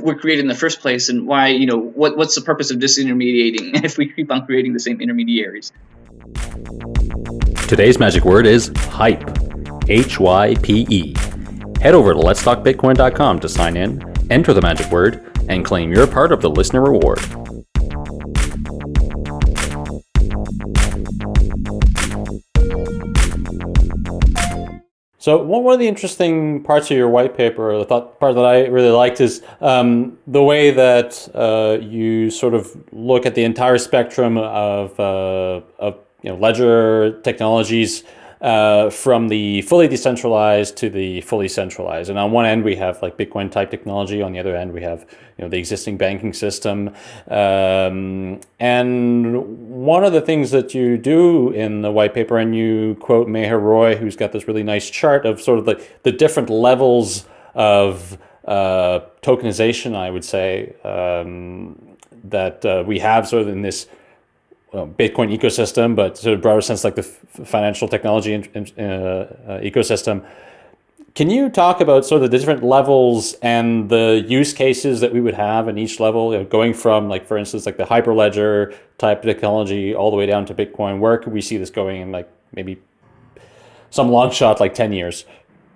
were created in the first place and why you know what what's the purpose of disintermediating if we keep on creating the same intermediaries?
Today's magic word is hype. H-y-p-e head over to letstalkbitcoin.com to sign in enter the magic word and claim your part of the listener reward So one of the interesting parts of your white paper, the thought part that I really liked, is um, the way that uh, you sort of look at the entire spectrum of uh, of you know, ledger technologies uh, from the fully decentralized to the fully centralized. And on one end, we have like Bitcoin type technology. On the other end, we have you know the existing banking system. Um, and one of the things that you do in the white paper, and you quote Meher Roy, who's got this really nice chart of sort of the, the different levels of uh, tokenization, I would say, um, that uh, we have sort of in this Bitcoin ecosystem, but sort of broader sense, like the financial technology in, uh, ecosystem. Can you talk about sort of the different levels and the use cases that we would have in each level, you know, going from like, for instance, like the Hyperledger type technology all the way down to Bitcoin? Where could we see this going in like maybe some long shot, like 10 years?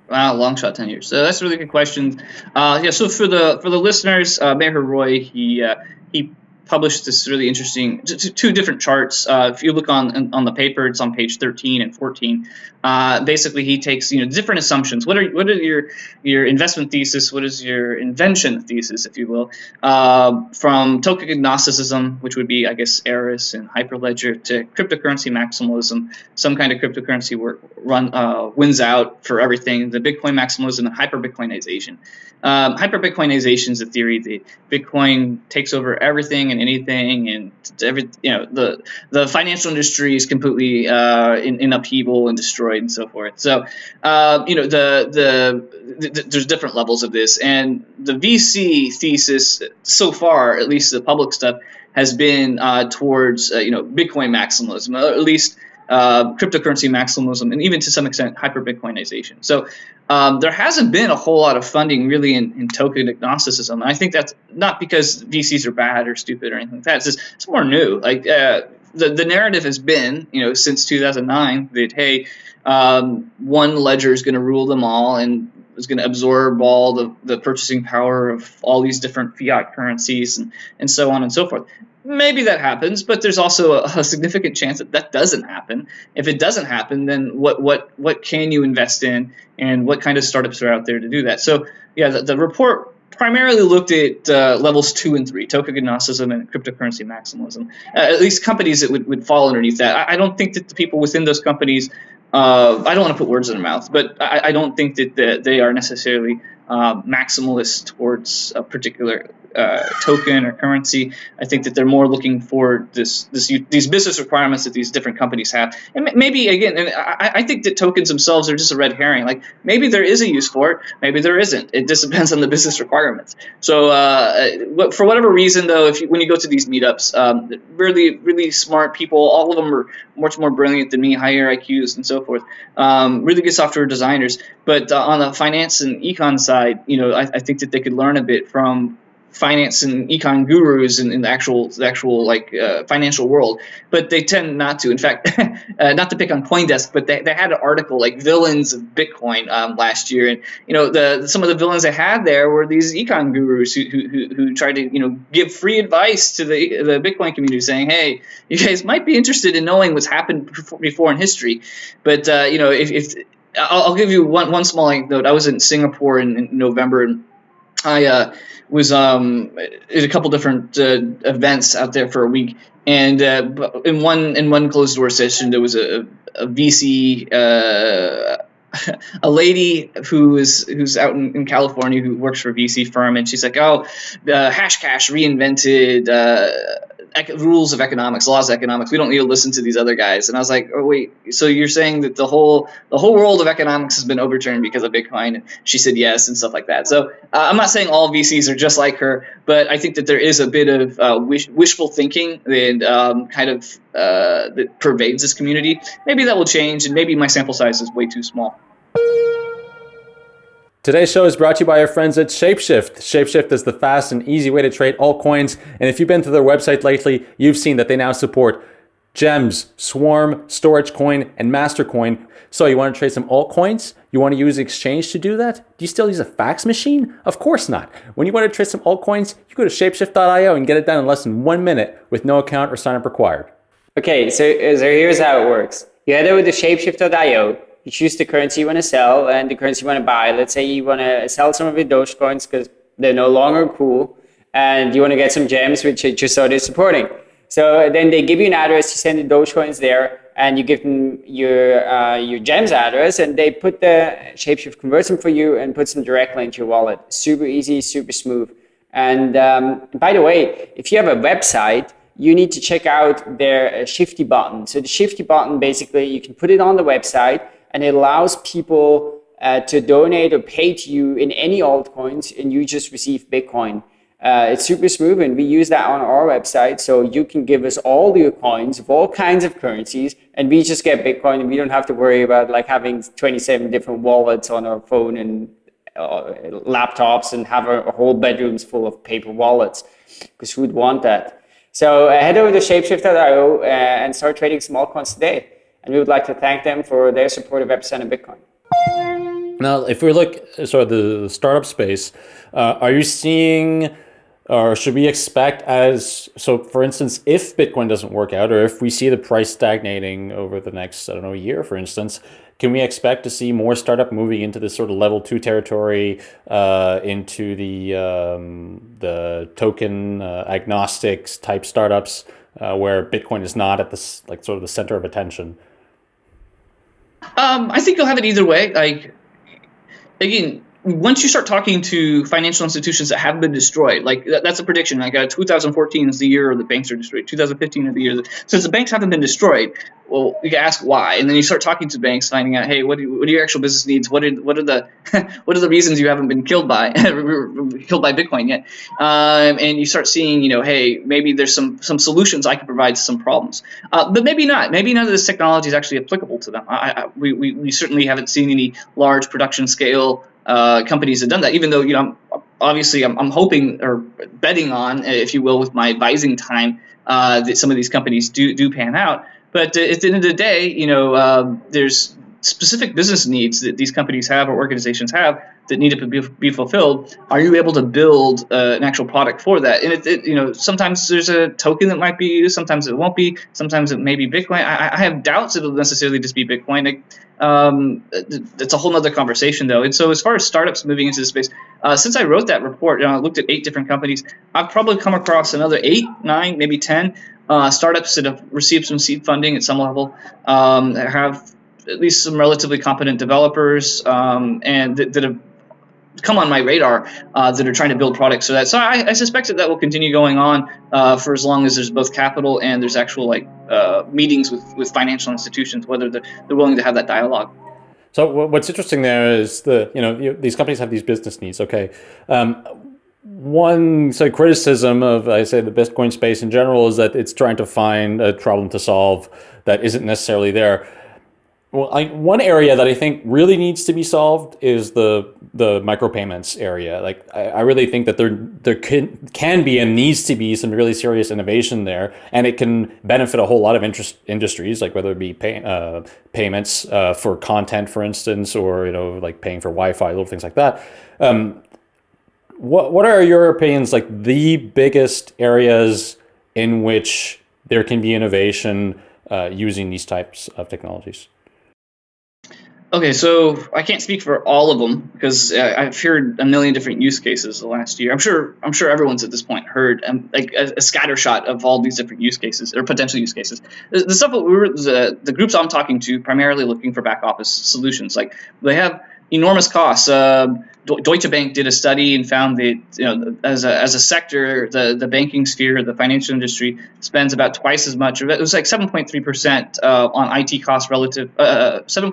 Wow, long shot, ten years. So that's a really good question. Uh, yeah, so for the for the listeners, uh, Meher Roy, he uh, he published this really interesting two different charts. Uh, if you look on on the paper, it's on page 13 and 14. Uh, basically, he takes you know different assumptions. What are what are your your investment thesis? What is your invention thesis, if you will, uh, from token agnosticism, which would be I guess Eris and Hyperledger, to cryptocurrency maximalism. Some kind of cryptocurrency work run uh, wins out for everything. The Bitcoin maximalism and hyper Bitcoinization. Um, hyper Bitcoinization is a theory that Bitcoin takes over everything and anything, and every you know the the financial industry is completely uh, in, in upheaval and destroyed and so forth. So uh, you know the, the, the there's different levels of this, and the VC thesis so far, at least the public stuff, has been uh, towards uh, you know Bitcoin maximalism, or at least uh, cryptocurrency maximalism, and even to some extent hyper Bitcoinization. So um, there hasn't been a whole lot of funding really in, in token agnosticism. I think that's not because VCs are bad or stupid or anything like that. It's just it's more new. Like uh, the the narrative has been, you know, since 2009 that hey, um, one ledger is going to rule them all and is going to absorb all the, the purchasing power of all these different fiat currencies and, and so on and so forth maybe that happens, but there's also a, a, significant chance that that doesn't happen. If it doesn't happen, then what what what can you invest in, and what kind of startups are out there to do that? So yeah, the, the report primarily looked at uh, levels two and three, token agnosticism and cryptocurrency maximalism. Uh, at least companies that would, would fall underneath that. I, I, don't think that the people within those companies, uh, I don't want to put words in their mouth, but I, I don't think that the, they are necessarily uh, maximalist towards a particular uh, token or currency. I think that they're more looking for this, this these business requirements that these different companies have. And maybe again, and I, I, think that tokens themselves are just a red herring. Like maybe there is a use for it, maybe there isn't. It just depends on the business requirements. So uh, for whatever reason, though, if you, when you go to these meetups, um, really really smart people, all of them are much more brilliant than me, higher IQs and so forth. Um, really good software designers. But uh, on the finance and econ side, you know, I, I think that they could learn a bit from finance and econ gurus in, in the actual the actual like uh, financial world, but they tend not to. In fact, uh, not to pick on CoinDesk, but they, they had an article like villains of Bitcoin um, last year, and you know the some of the villains they had there were these econ gurus who, who, who tried to you know give free advice to the the Bitcoin community, saying, hey, you guys might be interested in knowing what's happened before in history, but uh, you know if, if I'll, I'll, give you one one small anecdote. I was in Singapore in, in November and I uh, was um, at a couple different uh, events out there for a week, and uh, in one in one closed door session, there was a, a VC. A lady who is who's out in, in, California who works for a VC firm, and she's like, "Oh, Hashcash reinvented uh, rules of economics, laws of economics. We don't need to listen to these other guys. And I was like, oh wait, so you're saying that the whole the whole world of economics has been overturned because of Bitcoin? And she said yes and stuff like that. So uh, I'm not saying all VCs are just like her, but I think that there is a bit of uh, wish, wishful thinking and um, kind of uh, that pervades this community. Maybe that will change, and maybe my sample size is way too small.
Today's show is brought to you by our friends at Shapeshift. Shapeshift is the fast and easy way to trade altcoins. And if you've been to their website lately, you've seen that they now support Gems, Swarm, Storjcoin, and Mastercoin. So you want to trade some altcoins? You want to use exchange to do that? Do you still use a fax machine? Of course not. When you want to trade some altcoins, you go to shapeshift.io and get it done in less than one minute with no account or sign up required.
Okay, so, so here's how it works. You head over to shapeshift.io you choose the currency you want to sell and the currency you want to buy. Let's say you want to sell some of your Dogecoins because they're no longer cool and you want to get some gems which HSO is supporting. So then they give you an address, you send the Dogecoins there, and you give them your uh, your gems address, and they put the Shapeshift converts them for you and puts them directly into your wallet. Super easy, super smooth. And um, by the way, if you have a website, you need to check out their uh, Shifty button. So the Shifty button, basically, you can put it on the website, and it allows people uh, to donate or pay to you in any altcoins, and you just receive Bitcoin. Uh, it's super smooth and we use that on our website. So you can give us all your coins of all kinds of currencies and we just get Bitcoin and we don't have to worry about like having 27 different wallets on our phone and uh, laptops and have a, whole bedrooms full of paper wallets because who would want that? So uh, head over to shapeshift.io uh, and start trading small coins today. And we would like to thank them for their support of Epicenter Bitcoin.
Now, if we look sort of the startup space, uh, are you seeing or should we expect as so for instance if bitcoin doesn't work out or if we see the price stagnating over the next i don't know year for instance can we expect to see more startup moving into this sort of level two territory uh, into the um, the token uh, agnostics type startups uh, where bitcoin is not at this like sort of the center of attention?
Um, i think you'll have it either way. Like again once you start talking to financial institutions that have been destroyed, like that, that's a prediction. Like uh, 2014 is the year the banks are destroyed. 2015 is the year that, since the banks haven't been destroyed. Well, you can ask why, and then you start talking to banks, finding out, hey, what, do, what are your actual business needs? What are what are the what are the reasons you haven't been killed by killed by Bitcoin yet? Um, and you start seeing, you know, hey, maybe there's some some solutions I can provide to some problems, uh, but maybe not. Maybe none of this technology is actually applicable to them. I, I, we, we, we certainly haven't seen any large production scale uh, companies have done that. Even though you know, obviously, I'm, I'm hoping or betting on, if you will, with my advising time, uh, that some of these companies do do pan out. But uh, at the end of the day, you know, um, there's specific business needs that these companies have or organizations have that need to be, fulfilled are you able to build uh, an actual product for that? And it, it, you know sometimes there's a token that might be used sometimes it won't be sometimes it may be bitcoin. I, I have doubts it'll necessarily just be bitcoin. Um, it's a whole nother conversation though. And so as far as startups moving into the space uh, since i wrote that report you know, i looked at eight different companies i've probably come across another eight nine maybe ten uh, startups that have received some seed funding at some level um, have at least some relatively competent developers um, and that, have come on my radar uh, that are trying to build products so that. So I, I suspect that that will continue going on uh, for as long as there's both capital and there's actual like uh, meetings with, with financial institutions whether they're, they're willing to have that dialogue.
So what's interesting there is the you know these companies have these business needs okay. Um, one say criticism of I say the Bitcoin space in general is that it's trying to find a problem to solve that isn't necessarily there. Well, I, one area that I think really needs to be solved is the the micropayments area. Like, I, I, really think that there there can can be and needs to be some really serious innovation there, and it can benefit a whole lot of interest industries, like whether it be pay, uh, payments uh, for content, for instance, or you know, like paying for Wi-Fi, little things like that. Um, what what are your opinions? Like the biggest areas in which there can be innovation uh, using these types of technologies.
Okay, so I can't speak for all of them because uh, I've heard a million different use cases the last year. I'm sure I'm sure everyone's at this point heard um, like a, a scatter shot of all these different use cases or potential use cases. The, the stuff that we were the, the groups I'm talking to primarily looking for back office solutions. Like they have enormous costs. Uh, Deutsche Bank did a study and found that you know as a, as a sector, the, the banking sphere, the financial industry spends about twice as much. It was like 7.3 percent uh, on IT costs relative. Uh, 7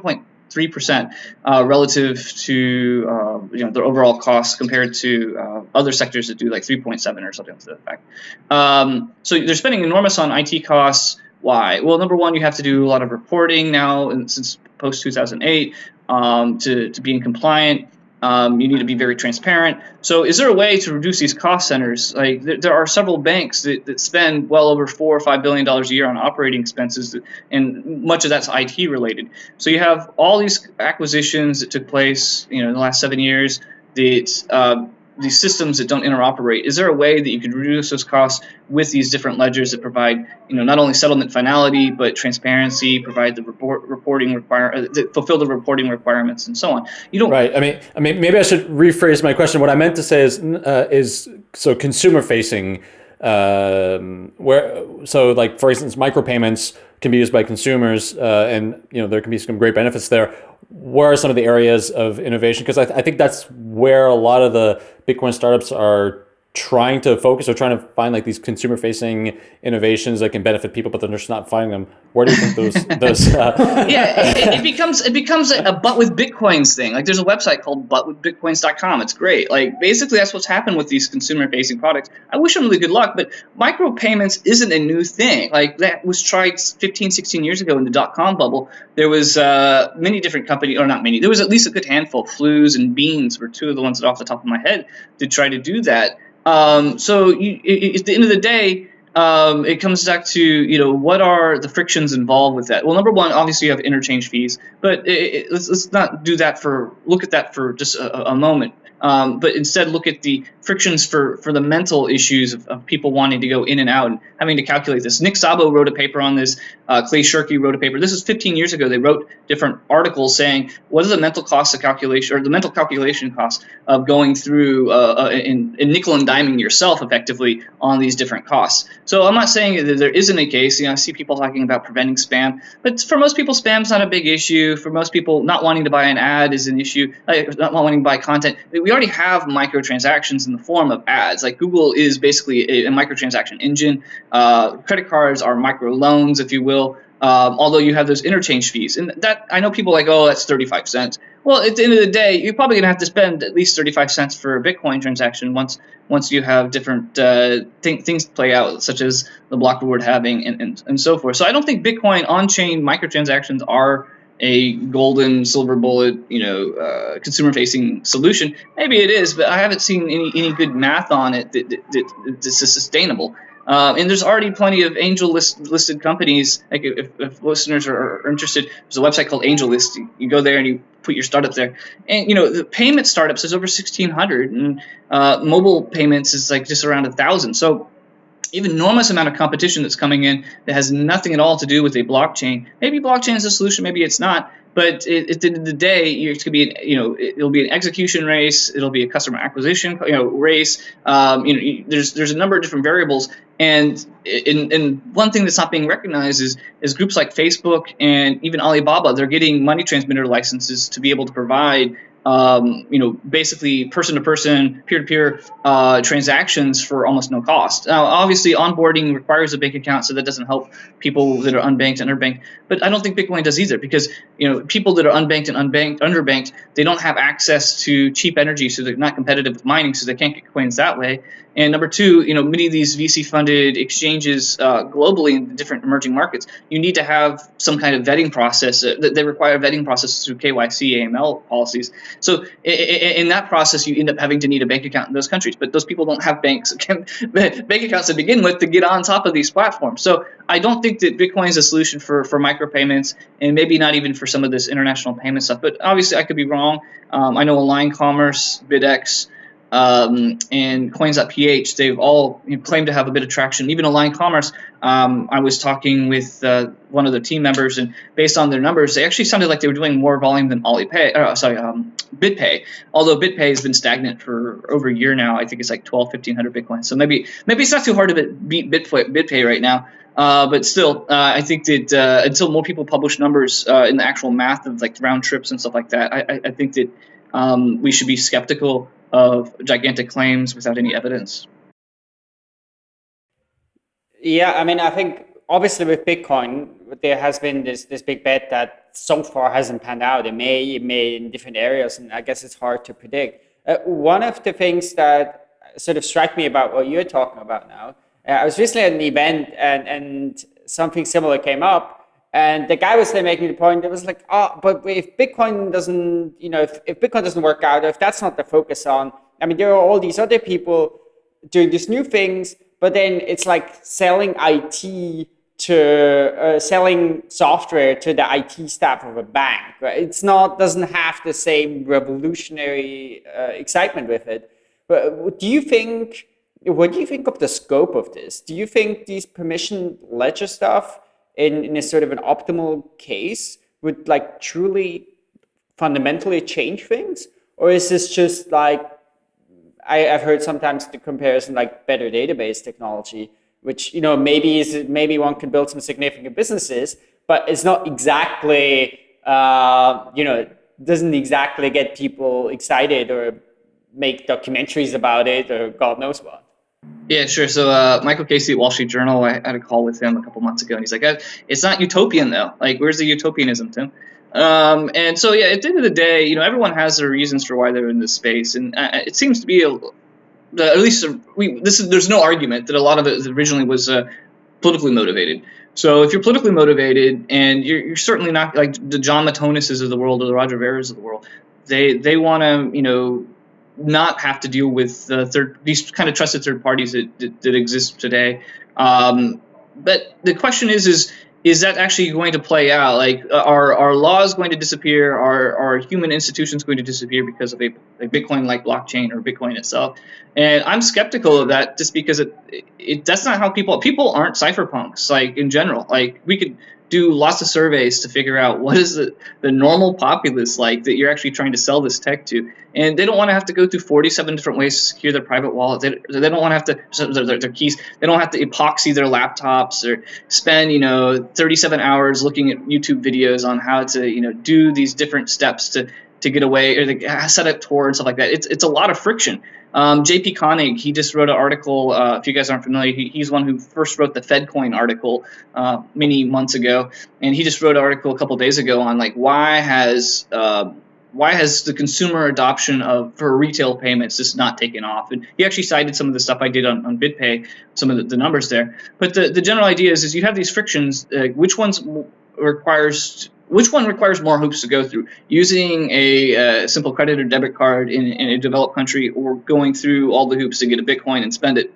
three percent uh, relative to uh, you know the overall cost compared to uh, other sectors that do like 3.7 or something to that effect. Um, so they're spending enormous on IT costs. Why? Well, number one, you have to do a lot of reporting now, and since post 2008, um, to to being compliant. Um, you need to be very transparent. So, is there a way to reduce these cost centers? Like, there, there are several banks that, that spend well over four or five billion dollars a year on operating expenses, and much of that's IT related. So, you have all these acquisitions that took place, you know, in the last seven years that uh, these systems that don't interoperate, is there a way that you could reduce those costs with these different ledgers that provide, you know, not only settlement finality but transparency, provide the report reporting require, uh, fulfill the reporting requirements, and so on.
You don't. Right. I mean, I mean, maybe I should rephrase my question. What I meant to say is, uh, is so consumer facing um, where so like for instance, micropayments can be used by consumers, uh, and you know there can be some great benefits there. Where are some of the areas of innovation? Because I, th I think that's where a lot of the Bitcoin startups are trying to focus or trying to find like these consumer facing innovations that can benefit people but they're just not finding them. Where do you think those those
uh... yeah it, it, becomes it becomes a, a but with bitcoins thing. Like there's a website called butwithbitcoins.com it's great. Like basically that's what's happened with these consumer facing products. I wish them really good luck but micropayments isn't a new thing. Like that was tried 15 16 years ago in the dot-com bubble. There was uh, many different companies or not many there was at least a good handful. Flooz and Beenz were two of the ones that off the top of my head to try to do that um, so you, it, at the end of the day, um, it comes back to you know what are the frictions involved with that. Well, number one, obviously you have interchange fees, but it, it, let's, let's not do that for look at that for just a, a moment um, but instead look at the frictions for, for the mental issues of, of, people wanting to go in and out and having to calculate this. Nick Szabo wrote a paper on this. Uh, Clay Shirky wrote a paper. This is 15 years ago. They wrote different articles saying what is the mental cost of calculation or the mental calculation cost of going through uh, uh, in, in nickel and diming yourself effectively on these different costs. So I'm not saying that there isn't a case. You know, I see people talking about preventing spam, but for most people, spam's not a big issue. For most people, not wanting to buy an ad is an issue. Not wanting to buy content. We already have microtransactions in the form of ads. Like Google is basically a, a microtransaction engine. Uh, credit cards are micro loans, if you will. Um, although you have those interchange fees, and that I know people like, oh, that's 35 cents. Well, at the end of the day, you're probably gonna have to spend at least 35 cents for a Bitcoin transaction once once you have different uh, th- things play out, such as the block reward halving and, and, and so forth. So I don't think Bitcoin on-chain microtransactions are a golden silver bullet, you know, uh, consumer facing solution. Maybe it is, but I haven't seen any, any good math on it that, that, that this is sustainable. Uh, and there's already plenty of angel list, listed companies. Like if, if listeners are, are, interested, there's a website called AngelList. You, you, go there and you put your startup there. And you know the payment startups is over 1,600, and uh, mobile payments is like just around a thousand. So enormous amount of competition that's coming in that has nothing at all to do with a blockchain. Maybe blockchain is a solution, maybe it's not. But it, at the end of the day, it's going to be, an, you know, it'll be an execution race. It'll be a customer acquisition, you know, race. Um, you know, there's there's a number of different variables, and in, in one thing that's not being recognized is is groups like Facebook and even Alibaba. They're getting money transmitter licenses to be able to provide um, you know, basically person to person, peer to peer transactions for almost no cost. Now, obviously, onboarding requires a bank account, so that doesn't help people that are unbanked and underbanked. But I don't think Bitcoin does either, because you know, people that are unbanked and unbanked, underbanked, they don't have access to cheap energy, so they're not competitive with mining, so they can't get coins that way. And number two, you know, many of these VC-funded exchanges uh, globally in different emerging markets, you need to have some kind of vetting process. Uh, they require vetting processes through KYC, AML policies. So in that process, you end up having to need a bank account in those countries. But those people don't have banks, bank accounts to begin with to get on top of these platforms. So I don't think that Bitcoin is a solution for, for micropayments and maybe not even for some of this international payment stuff. But obviously, I could be wrong. Um, I know Align Commerce, BitX, um, and Coins.ph, they've all claimed to have a bit of traction. Even Align Commerce, um, I was talking with uh, one of the team members, and based on their numbers, they actually sounded like they were doing more volume than Alipay. Uh, sorry, um, BitPay. Although BitPay has been stagnant for over a year now, I think it's like 12, 1500 Bitcoin. So maybe maybe it's not too hard to beat BitPay, BitPay right now. Uh, but still, uh, I think that uh, until more people publish numbers uh, in the actual math of like round trips and stuff like that, I, I think that um, we should be skeptical of gigantic claims without any evidence.
Yeah, I mean, I think obviously with Bitcoin, there has been this this big bet that so far hasn't panned out. It may, it may in different areas, and I guess it's hard to predict. Uh, one of the things that sort of struck me about what you're talking about now, uh, I was recently at an event, and and something similar came up, and the guy was there making the point, it was like, oh, but if Bitcoin doesn't, you know, if, if Bitcoin doesn't work out, if that's not the focus on, I mean, there are all these other people doing these new things, but then it's like selling IT to uh, selling software to the IT staff of a bank. Right? It's not doesn't have the same revolutionary uh, excitement with it. But do you think? What do you think of the scope of this? Do you think these permission ledger stuff in, in a sort of an optimal case would like truly fundamentally change things? Or is this just like I, have heard sometimes the comparison like better database technology, which you know maybe is maybe one can build some significant businesses, but it's not exactly uh, you know doesn't exactly get people excited or make documentaries about it or God knows what.
Yeah, sure. So uh, Michael Casey at Wall Street Journal, I had a call with him a couple months ago, and he's like, uh, "It's not utopian though. Like, where's the utopianism, Tim?" Um, and so, yeah, at the end of the day, you know, everyone has their reasons for why they're in this space, and uh, it seems to be a, at least a, we, this is, there's no argument that a lot of it originally was uh, politically motivated. So if you're politically motivated, and you're, you're certainly not like the Jon Matonis's of the world or the Roger Ver's of the world, they they want to you know not have to deal with third these kind of trusted third parties that, that, that exist today. Um, but the question is is is that actually going to play out? Like, uh, are are laws going to disappear? Are are human institutions going to disappear because of a, a Bitcoin-like blockchain or Bitcoin itself? And I'm skeptical of that, just because it, it that's not how people people aren't cypherpunks. Like in general, like we could do lots of surveys to figure out what is the, the normal populace like that you're actually trying to sell this tech to. And they don't want to have to go through 47 different ways to secure their private wallet. They, they don't want to have to, their, their keys, they don't have to epoxy their laptops or spend, you know, 37 hours looking at YouTube videos on how to, you know, do these different steps to, to get away or to set up Tor and stuff like that. It's, it's a lot of friction. Um, JP Koning, he just wrote an article. Uh, if you guys aren't familiar, he, he's one who first wrote the FedCoin article uh, many months ago, and he just wrote an article a couple days ago on like why has uh, why has the consumer adoption of for retail payments just not taken off? And he actually cited some of the stuff I did on, on BitPay, some of the, the numbers there. But the, the general idea is, is you have these frictions. Uh, which ones requires which one requires more hoops to go through? Using a uh, simple credit or debit card in, in a developed country, or going through all the hoops to get a Bitcoin and spend it?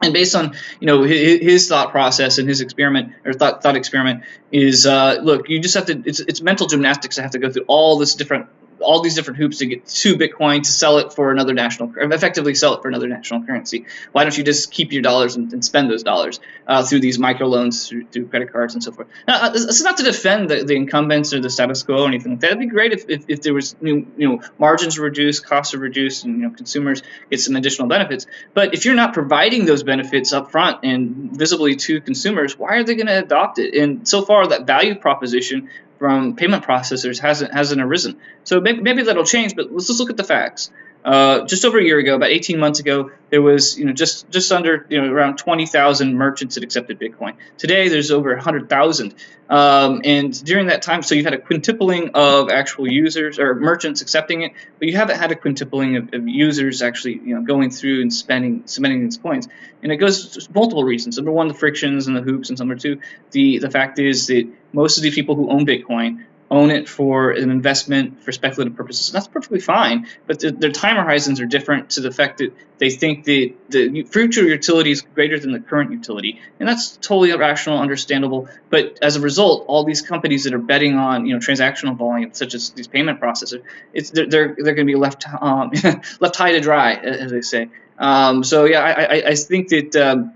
and based on you know his, his, thought process and his experiment or thought thought experiment is uh, look you just have to it's, it's mental gymnastics to have to go through all this different all these different hoops to get to Bitcoin to sell it for another national, effectively sell it for another national currency. Why don't you just keep your dollars and, and spend those dollars uh, through these microloans, through, through credit cards, and so forth? Now, uh, this is not to defend the, the incumbents or the status quo or anything like that. It'd be great if, if, if there was you know margins reduced, costs are reduced, and you know consumers get some additional benefits. But if you're not providing those benefits up front and visibly to consumers, why are they going to adopt it? And so far, that value proposition from payment processors hasn't hasn't arisen. So maybe, maybe that'll change, but let's just look at the facts. Uh, just over a year ago, about 18 months ago, there was you know just just under you know around 20,000 merchants that accepted Bitcoin. Today, there's over 100,000, um, and during that time, so you've had a quintupling of actual users or merchants accepting it, but you haven't had a quintupling of, of users actually you know going through and spending spending these coins. And it goes multiple reasons. Number one, the frictions and the hoops, and number two, the the fact is that most of the people who own Bitcoin own it for an investment for speculative purposes. And that's perfectly fine, but the, their time horizons are different to the fact that they think that the future utility is greater than the current utility, and that's totally irrational, understandable. But as a result, all these companies that are betting on you know transactional volume, such as these payment processors, it's they're they're, they're going to be left um, left high to dry, as they say. Um, so yeah, I, I, I think that. Um,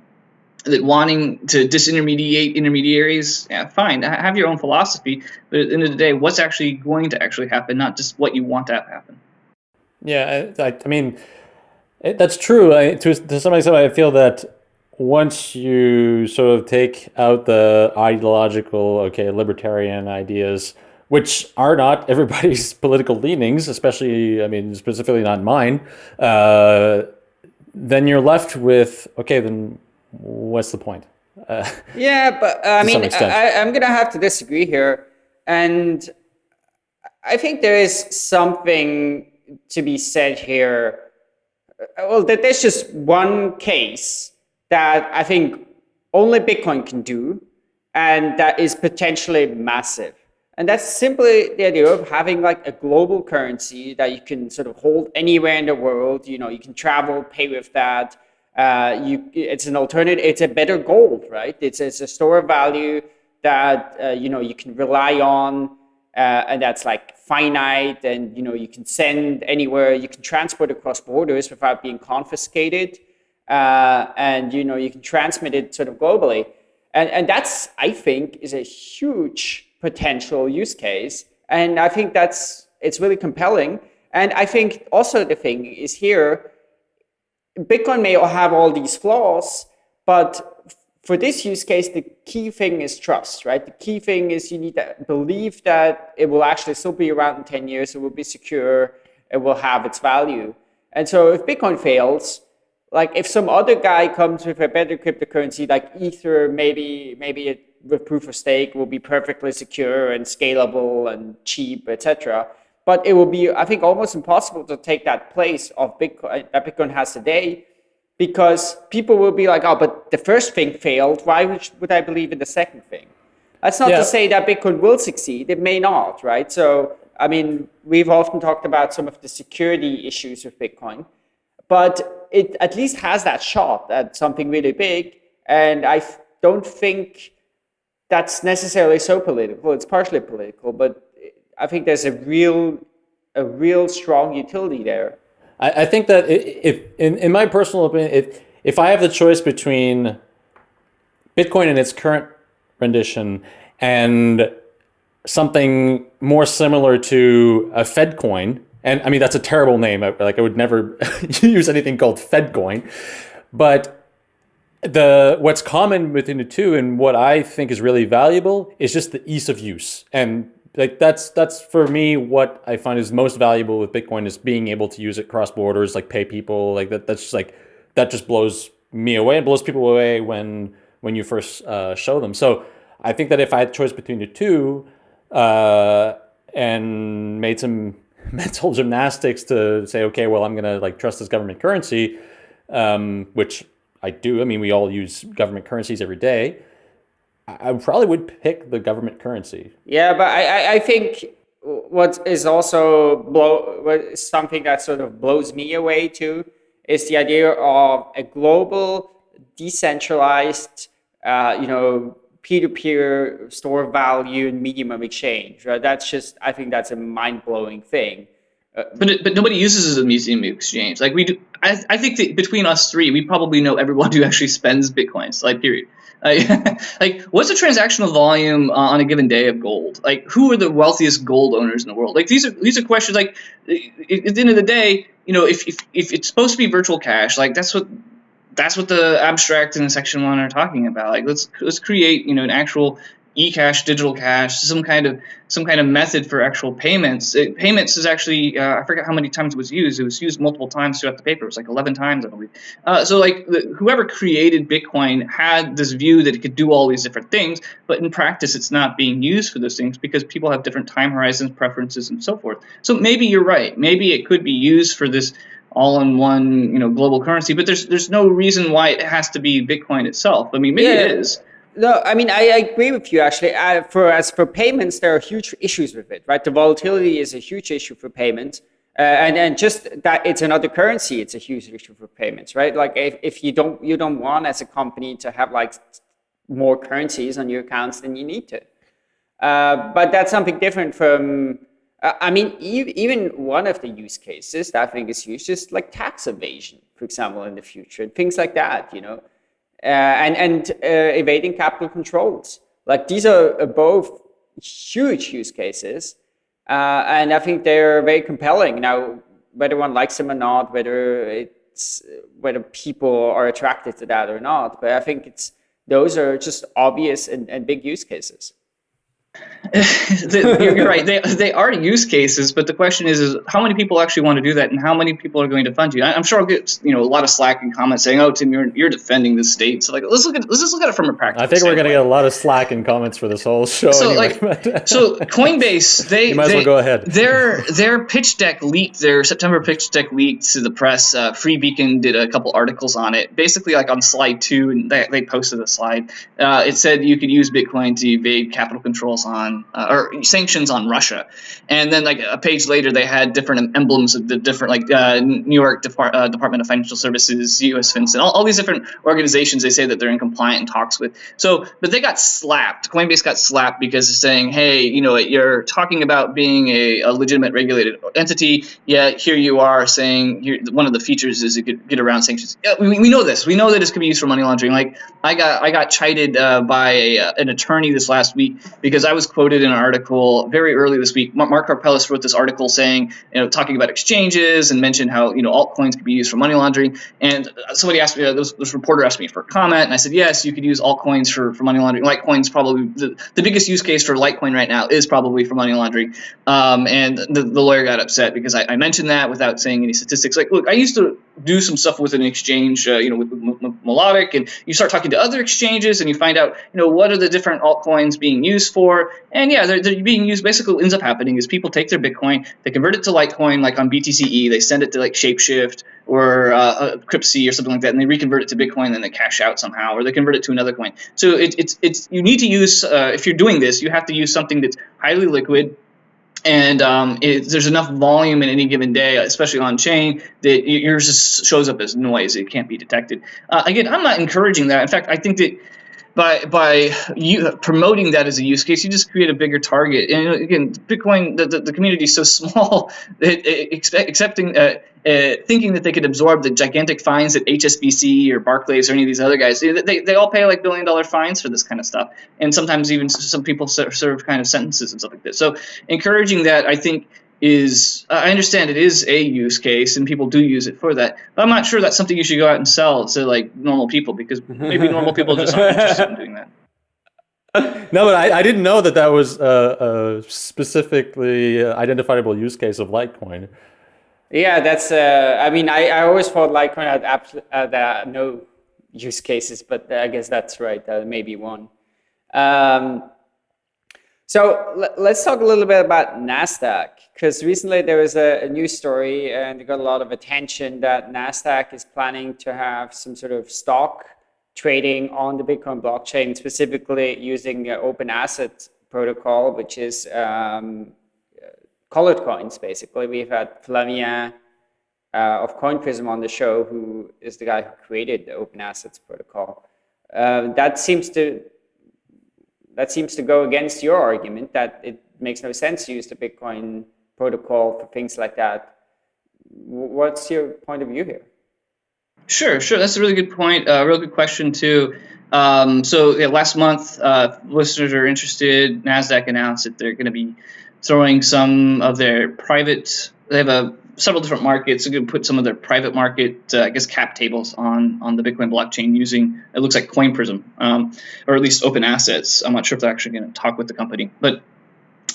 that wanting to disintermediate intermediaries, yeah, fine, have your own philosophy. But at the end of the day, what's actually going to actually happen, not just what you want to have happen.
Yeah, I, I mean, it, that's true. I, to, to some extent, I feel that once you sort of take out the ideological, okay, libertarian ideas, which are not everybody's political leanings, especially, I mean, specifically not mine, uh, then you're left with, okay, then what's the point?
Uh, yeah, but uh, I mean, I, I'm going to have to disagree here. And I think there is something to be said here. Uh, well, that there's just one case that I think only Bitcoin can do, and that is potentially massive. And that's simply the idea of having like a global currency that you can sort of hold anywhere in the world. You know, you can travel, pay with that uh, you, it's an alternative. It's a better gold, right? It's, it's a store of value that uh, you know you can rely on, uh, and that's like finite, and you know you can send anywhere. You can transport across borders without being confiscated, uh, and you know you can transmit it sort of globally, and and that's I think is a huge potential use case, and I think that's it's really compelling. And I think also the thing is here Bitcoin may have all these flaws, but for this use case, the key thing is trust, right? The key thing is you need to believe that it will actually still be around in 10 years, it will be secure, it will have its value. And so if Bitcoin fails, like if some other guy comes with a better cryptocurrency like Ether, maybe maybe it, with proof of stake will be perfectly secure and scalable and cheap, etc. But it will be, I think, almost impossible to take that place of Bitcoin uh, that Bitcoin has today because people will be like, oh, but the first thing failed. Why would, would I believe in the second thing? That's not yeah. to say that Bitcoin will succeed. It may not, right? So, I mean, we've often talked about some of the security issues with Bitcoin, but it at least has that shot at something really big. And I don't think that's necessarily so political. It's partially political, but I think there's a real, a real strong utility there.
I, I think that if, in, in my personal opinion, if, if I have the choice between Bitcoin in its current rendition and something more similar to a Fed coin, and I mean, that's a terrible name. Like I would never use anything called Fed coin, but the what's common between the two and what I think is really valuable is just the ease of use. And like that's that's for me what I find is most valuable with Bitcoin is being able to use it cross borders, like pay people, like that. That's just like that just blows me away and blows people away when when you first uh, show them. So I think that if I had a choice between the two uh, and made some mental gymnastics to say, okay, well, I'm gonna like trust this government currency, um, which I do. I mean, we all use government currencies every day. I probably would pick the government currency.
Yeah, but I, I think what is also blow something that sort of blows me away too is the idea of a global, decentralized, uh, you know, peer-to-peer store value and medium of exchange. Right? That's just I think that's a mind-blowing thing.
Uh, but but nobody uses it as a museum of exchange. Like we do, I, I think that between us three, we probably know everyone who actually spends bitcoins. Like period. Like, what's the transactional volume uh, on a given day of gold? Like who are the wealthiest gold owners in the world? Like these are these are questions. Like at the end of the day, you know, if if, if it's supposed to be virtual cash, like that's what that's what the abstract and section one are talking about. Like let's let's create you know an actual eCash, digital cash, some kind of some kind of method for actual payments. It, payments is actually uh, I forget how many times it was used. It was used multiple times throughout the paper. It was like 11 times, I believe. Uh, so like the, whoever created Bitcoin had this view that it could do all these different things, but in practice, it's not being used for those things because people have different time horizons, preferences, and so forth. So maybe you're right. Maybe it could be used for this all-in-one, you know, global currency. But there's there's no reason why it has to be Bitcoin itself. I mean, maybe yeah. it is.
No, I mean I, agree with you actually. Uh, for as for payments, there are huge issues with it, right? The volatility is a huge issue for payments, uh, and and just that it's another currency, it's a huge issue for payments, right? Like if, if you don't you don't want as a company to have like more currencies on your accounts than you need to, uh, but that's something different from. Uh, I mean, even one of the use cases that I think is huge is like tax evasion, for example, in the future, and things like that. You know and, and uh, evading capital controls. Like these are both huge use cases. Uh, and I think they're very compelling. Now, whether one likes them or not, whether it's whether people are attracted to that or not, but I think it's those are just obvious and, and big use cases.
you're right. They, they are use cases, but the question is, is how many people actually want to do that, and how many people are going to fund you? I, am sure I'll get you know a lot of slack and comments saying, "Oh, Tim, you're you're defending the state." So like, let's look at let's just look at it from a practical.
I think we're going to get a lot of slack and comments for this whole show.
So
anyway.
like, so Coinbase, they
you might
they,
as well go ahead.
their their pitch deck leaked. Their September pitch deck leaked to the press. Uh, Free Beacon did a couple articles on it. Basically, like on slide two, and they, they posted a slide. Uh, it said you could use Bitcoin to evade capital controls on uh, or sanctions on Russia. And then like a page later, they had different emblems of the different like uh, New York Depart- uh, Department of Financial Services, U.S. FinCEN, all, all these different organizations. They say that they're in compliant talks with. So, but they got slapped. Coinbase got slapped because it's saying, hey, you know, you're talking about being a, a legitimate regulated entity. Yet here you are saying here, one of the features is you could get around sanctions. Yeah, we, we know this. We know that this could be used for money laundering. Like I got I got chided uh, by a, an attorney this last week because I was quoted in an article very early this week. Mark Karpelès wrote this article saying, you know, talking about exchanges and mentioned how you know altcoins could be used for money laundering. And somebody asked me, uh, this, this, reporter asked me for a comment, and I said, yes, you could use altcoins for, for money laundering. Litecoin's probably the, the biggest use case for Litecoin right now is probably for money laundering. Um, and the, the lawyer got upset because I, I, mentioned that without saying any statistics. Like, look, I used to do some stuff with an exchange, uh, you know, with, with Melodic, and you start talking to other exchanges, and you find out, you know, what are the different altcoins being used for? And yeah, they're, they're being used. Basically, what ends up happening is people take their Bitcoin, they convert it to Litecoin, like on BTCE, they send it to like Shapeshift or uh, Cryptsy or something like that, and they reconvert it to Bitcoin, and then they cash out somehow, or they convert it to another coin. So it, it's it's you need to use uh, if you're doing this, you have to use something that's highly liquid and um, it, there's enough volume in any given day, especially on chain, that yours just shows up as noise. It can't be detected. Uh, again, I'm not encouraging that. In fact, I think that by by you promoting that as a use case, you just create a bigger target. And again, Bitcoin, the, the, the community is so small that expect, accepting, uh, uh, thinking that they could absorb the gigantic fines that HSBC or Barclays or any of these other guys, they, they all pay like billion dollar fines for this kind of stuff. And sometimes even some people serve kind of sentences and stuff like this. So encouraging that, I think, is I understand it is a use case and people do use it for that. But I'm not sure that's something you should go out and sell to like normal people because maybe normal people just aren't interested in doing that.
No, but I, I didn't know that that was a, a specifically identifiable use case of Litecoin.
Yeah, that's. Uh, I mean, I, I always thought Litecoin had absolutely uh, no use cases, but I guess that's right. Uh, maybe one. Um, so let's talk a little bit about NASDAQ, because recently there was a, a, news story and it got a lot of attention that NASDAQ is planning to have some sort of stock trading on the Bitcoin blockchain, specifically using the open asset protocol, which is um, colored coins, basically. We've had Flavien uh, of CoinPrism on the show, who is the guy who created the open assets protocol. Uh, that seems to that seems to go against your argument that it makes no sense to use the Bitcoin protocol for things like that. What's your point of view here?
Sure, sure. That's a really good point. A uh, real good question too. Um, so yeah, last month, uh, listeners are interested. Nasdaq announced that they're going to be throwing some of their private. They have a several different markets. They're going to put some of their private market, uh, I guess, cap tables on on the Bitcoin blockchain using it looks like CoinPrism, um, or at least open assets. I'm not sure if they're actually going to talk with the company, but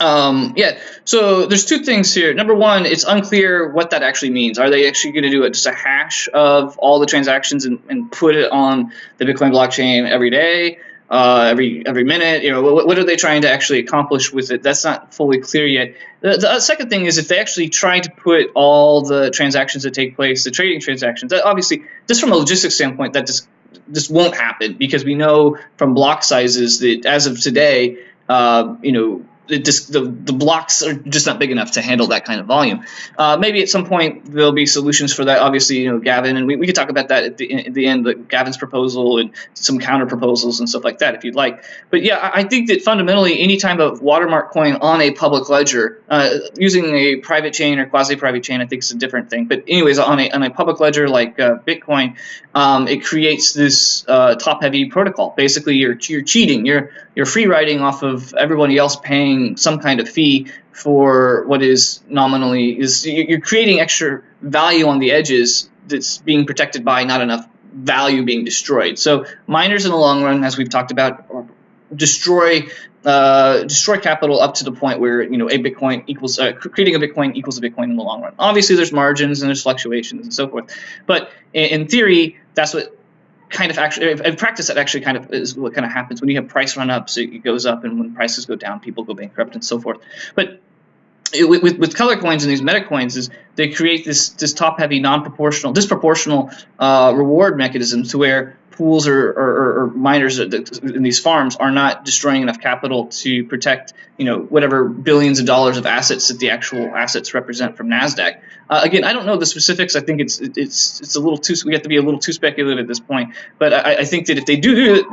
um, yeah, so there's two things here. Number one, it's unclear what that actually means. Are they actually going to do it just a hash of all the transactions and, and put it on the Bitcoin blockchain every day? Uh, every every minute. You know, what, what, are they trying to actually accomplish with it? That's not fully clear yet. The, the, second thing is if they actually try to put all the transactions that take place, the trading transactions, that obviously, just from a logistics standpoint, that just just won't happen because we know from block sizes that as of today, uh, you know, just the, the blocks are just not big enough to handle that kind of volume. Uh, maybe at some point there'll be solutions for that. Obviously, you know, Gavin, and we, we could talk about that at the, at the end, like Gavin's proposal and some counter proposals and stuff like that if you'd like. But yeah, I, I think that fundamentally any type of watermark coin on a public ledger, uh, using a private chain or quasi-private chain, I think is a different thing. But anyways, on a, on a public ledger like uh, Bitcoin, um, it creates this uh, top-heavy protocol. Basically, you're, you're cheating. You're, you're free riding off of everybody else paying some kind of fee for what is nominally is you're creating extra value on the edges that's being protected by not enough value being destroyed. So miners in the long run, as we've talked about, destroy uh, destroy capital up to the point where you know a Bitcoin equals uh, creating a Bitcoin equals a Bitcoin in the long run. Obviously, there's margins and there's fluctuations and so forth, but in theory, that's what kind of actually in practice that actually kind of is what kind of happens. When you have price run ups it goes up and when prices go down people go bankrupt and so forth. But it, with, with color coins and these meta coins is they create this this top heavy non-proportional disproportional uh, reward mechanism to where pools or, or, or, miners in these farms are not destroying enough capital to protect, you know, whatever billions of dollars of assets that the actual assets represent from Nasdaq. Uh, again, I don't know the specifics. I think it's it's it's a little too. We have to be a little too speculative at this point. But I, I think that if they do do it,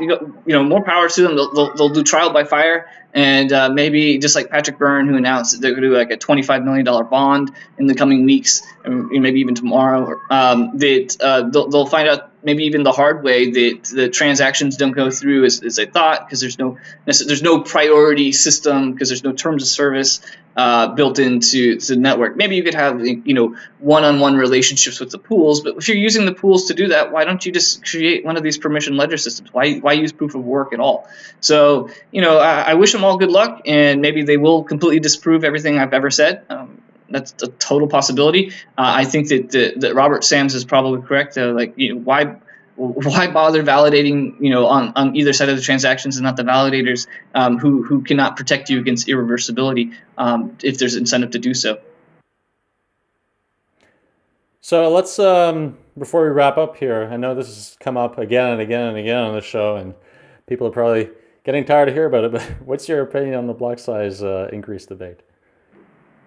you know, more power to them. They'll, they'll, they'll do trial by fire, and uh, maybe just like Patrick Byrne, who announced that they're going to do like a twenty-five million dollar bond in the coming weeks, and maybe even tomorrow. Um, that uh, they'll, they'll find out maybe even the hard way that the transactions don't go through as, as I thought because there's no there's no priority system because there's no terms of service uh, built into the network. Maybe you could have you know one-on-one relationships with the pools, but if you're using the pools to do that, why don't you just create one of these permission ledger systems? Why why use proof of work at all? So you know I, I wish them all good luck, and maybe they will completely disprove everything I've ever said. Um, that's a total possibility. Uh, I think that, that, that Robert Sams is probably correct. Uh, like, you know, why why bother validating, you know, on, on either side of the transactions and not the validators um, who who cannot protect you against irreversibility um, if there's incentive to do so.
So let's um, before we wrap up here. I know this has come up again and again and again on the show, and people are probably getting tired to hear about it. But what's your opinion on the block size uh, increase debate?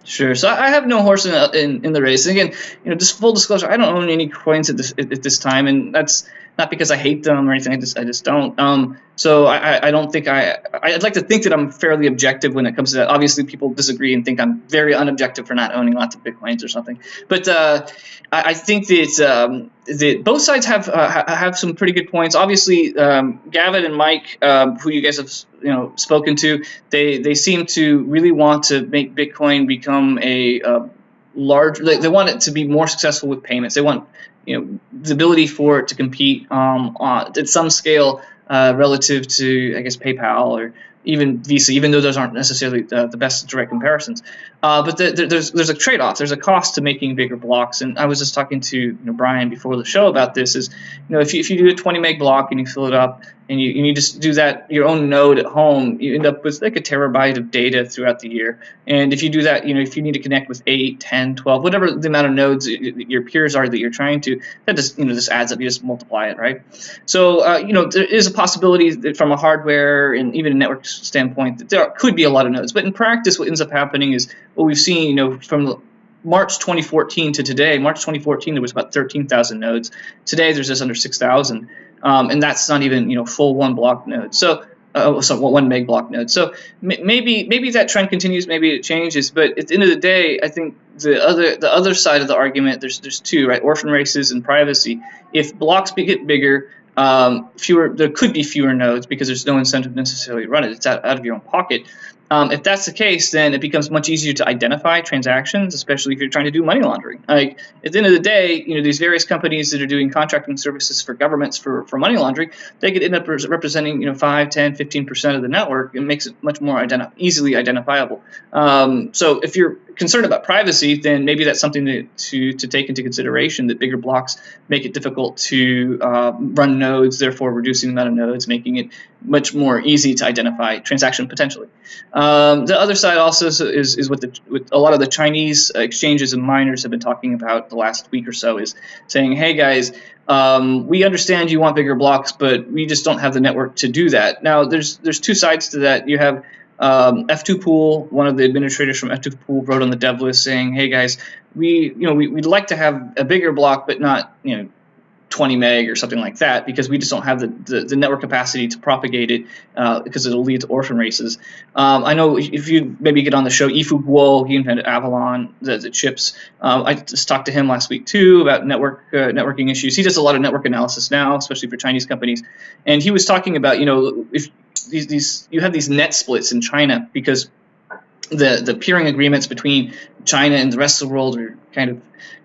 Sure. So I have no horse in, in, in the race. And again, you know, just full disclosure, I don't own any coins at this at, at this time, and that's not because I hate them or anything. I just I just don't. Um, so I, I don't think I I'd like to think that I'm fairly objective when it comes to that. Obviously, people disagree and think I'm very unobjective for not owning lots of bitcoins or something. But uh, I, I, think that um, that both sides have uh, have some pretty good points. Obviously, um, Gavin and Mike, um, who you guys have you know spoken to, they they seem to really want to make Bitcoin become a uh, large. They, they want it to be more successful with payments. They want you know the ability for it to compete um, on, at some scale uh, relative to I guess PayPal or even Visa, even though those aren't necessarily the, the best direct comparisons. Uh, but the, the, there's there's a trade-off. There's a cost to making bigger blocks. And I was just talking to you know, Brian before the show about this. Is you know if you, if you do a 20 meg block and you fill it up and you, you just do that your own node at home, you end up with like a terabyte of data throughout the year. And if you do that, you know if you need to connect with 8, 10, 12, whatever the amount of nodes your peers are that you're trying to, that just you know just adds up. You just multiply it, right? So uh, you know there is a possibility that from a hardware and even a network standpoint that there could be a lot of nodes. But in practice, what ends up happening is what we've seen, you know, from March 2014 to today, March 2014, there was about 13,000 nodes. Today, there's just under 6,000. Um, and that's not even, you know, full one block node. So, uh, so one meg block node. So maybe maybe that trend continues, maybe it changes. But at the end of the day, I think the other the other side of the argument, there's there's two, right? Orphan races and privacy. If blocks get bigger, um, fewer there could be fewer nodes because there's no incentive necessarily to run it. It's out, out of your own pocket. Um, if that's the case, then it becomes much easier to identify transactions, especially if you're trying to do money laundering. Like at the end of the day, you know these various companies that are doing contracting services for governments for, for money laundering, they could end up representing you know 5, 10, 15 percent of the network. It makes it much more identi- easily identifiable. Um, so if you're concerned about privacy, then maybe that's something to, to, to take into consideration that bigger blocks make it difficult to uh, run nodes, therefore reducing the amount of nodes, making it much more easy to identify transaction potentially. Um, the other side also is, is what, the, what a lot of the Chinese exchanges and miners have been talking about the last week or so is saying, hey guys, um, we understand you want bigger blocks, but we just don't have the network to do that. Now, there's there's two sides to that. You have um, F2 Pool, one of the administrators from F2 Pool wrote on the dev list saying, "Hey guys, we you know we, would like to have a bigger block, but not you know 20 meg or something like that because we just don't have the, the, the network capacity to propagate it uh, because it'll lead to orphan races. Um, I know if you maybe get on the show, Yifu Guo, he invented Avalon, the, the chips. Um, I just talked to him last week too about network uh, networking issues. He does a lot of network analysis now, especially for Chinese companies. And he was talking about, you know, if these, these you have these net splits in China because the the peering agreements between China and the rest of the world are kind of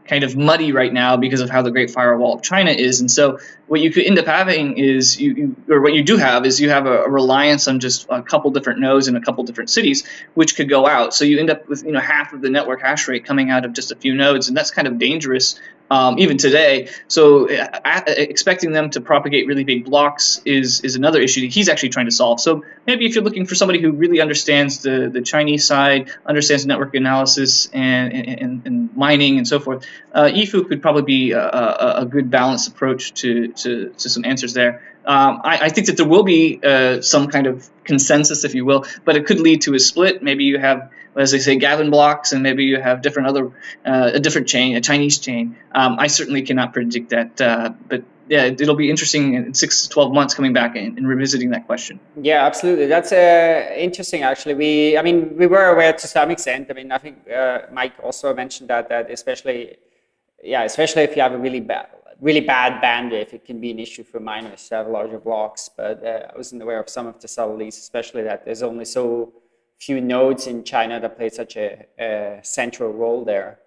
kind of muddy right now because of how the Great Firewall of China is. And so what you could end up having is you, you or what you do have is you have a, a, reliance on just a couple different nodes in a couple different cities, which could go out. So you end up with you know half of the network hash rate coming out of just a few nodes, and that's kind of dangerous um, even today. So uh, expecting them to propagate really big blocks is is another issue that he's actually trying to solve. So maybe if you're looking for somebody who really understands the, the Chinese side, understands network analysis and, and, and mining and so forth, uh, Yifu could probably be a, a, a, good balanced approach to, to, to some answers there. Um, I, I, think that there will be uh, some kind of consensus, if you will, but it could lead to a split. Maybe you have as they say, Gavin blocks, and maybe you have different other, uh, a different chain, a Chinese chain. Um, I certainly cannot predict that, uh, but yeah, it'll be interesting in six to 12 months coming back and, and revisiting that question.
Yeah, absolutely. That's uh, interesting, actually. We, I mean, we were aware to some extent. I mean, I think uh, Mike also mentioned that, that especially, yeah, especially if you have a really bad, really bad bandwidth, it can be an issue for miners to have larger blocks. But uh, I wasn't aware of some of the subtleties, especially that there's only so few nodes in China that play such a, a central role there.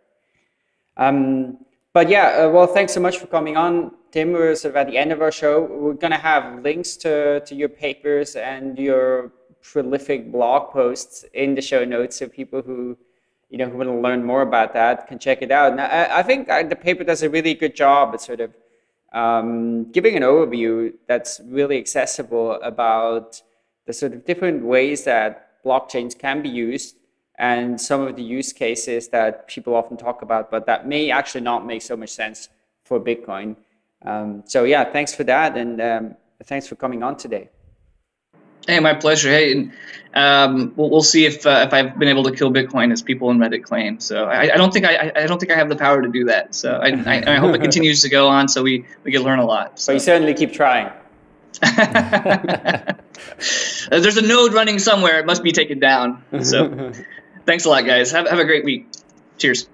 Um, but yeah, uh, well, thanks so much for coming on, Tim. We're sort of at the end of our show. We're going to have links to, to your papers and your prolific blog posts in the show notes so people who you know who want to learn more about that can check it out. And I, I think uh, the paper does a really good job at sort of um, giving an overview that's really accessible about the sort of different ways that blockchains can be used and some of the use cases that people often talk about, but that may actually not make so much sense for Bitcoin. Um, so yeah, thanks for that, and um, thanks for coming on today.
Hey, my pleasure. Hey, and, um, we'll, we'll see if uh, if I've been able to kill Bitcoin as people in Reddit claim. So I, I don't think I, I don't think I have the power to do that. So I, I, I hope it continues to go on so we we can learn a lot.
So you certainly keep trying.
There's a node running somewhere. It must be taken down. So thanks a lot, guys. Have have a great week. Cheers.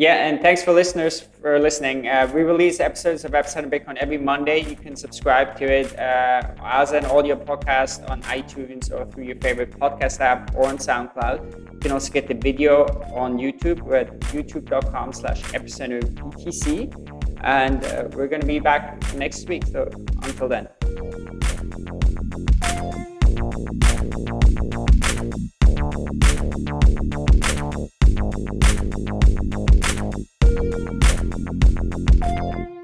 Yeah, and thanks for listeners for listening. Uh, we release episodes of Epicenter Bitcoin every Monday. You can subscribe to it uh, as an audio podcast on iTunes or through your favorite podcast app or on SoundCloud. You can also get the video on YouTube We're at youtube.com slash epicenterbtc. And uh, we're going to be back next week. So until then. We'll be right back.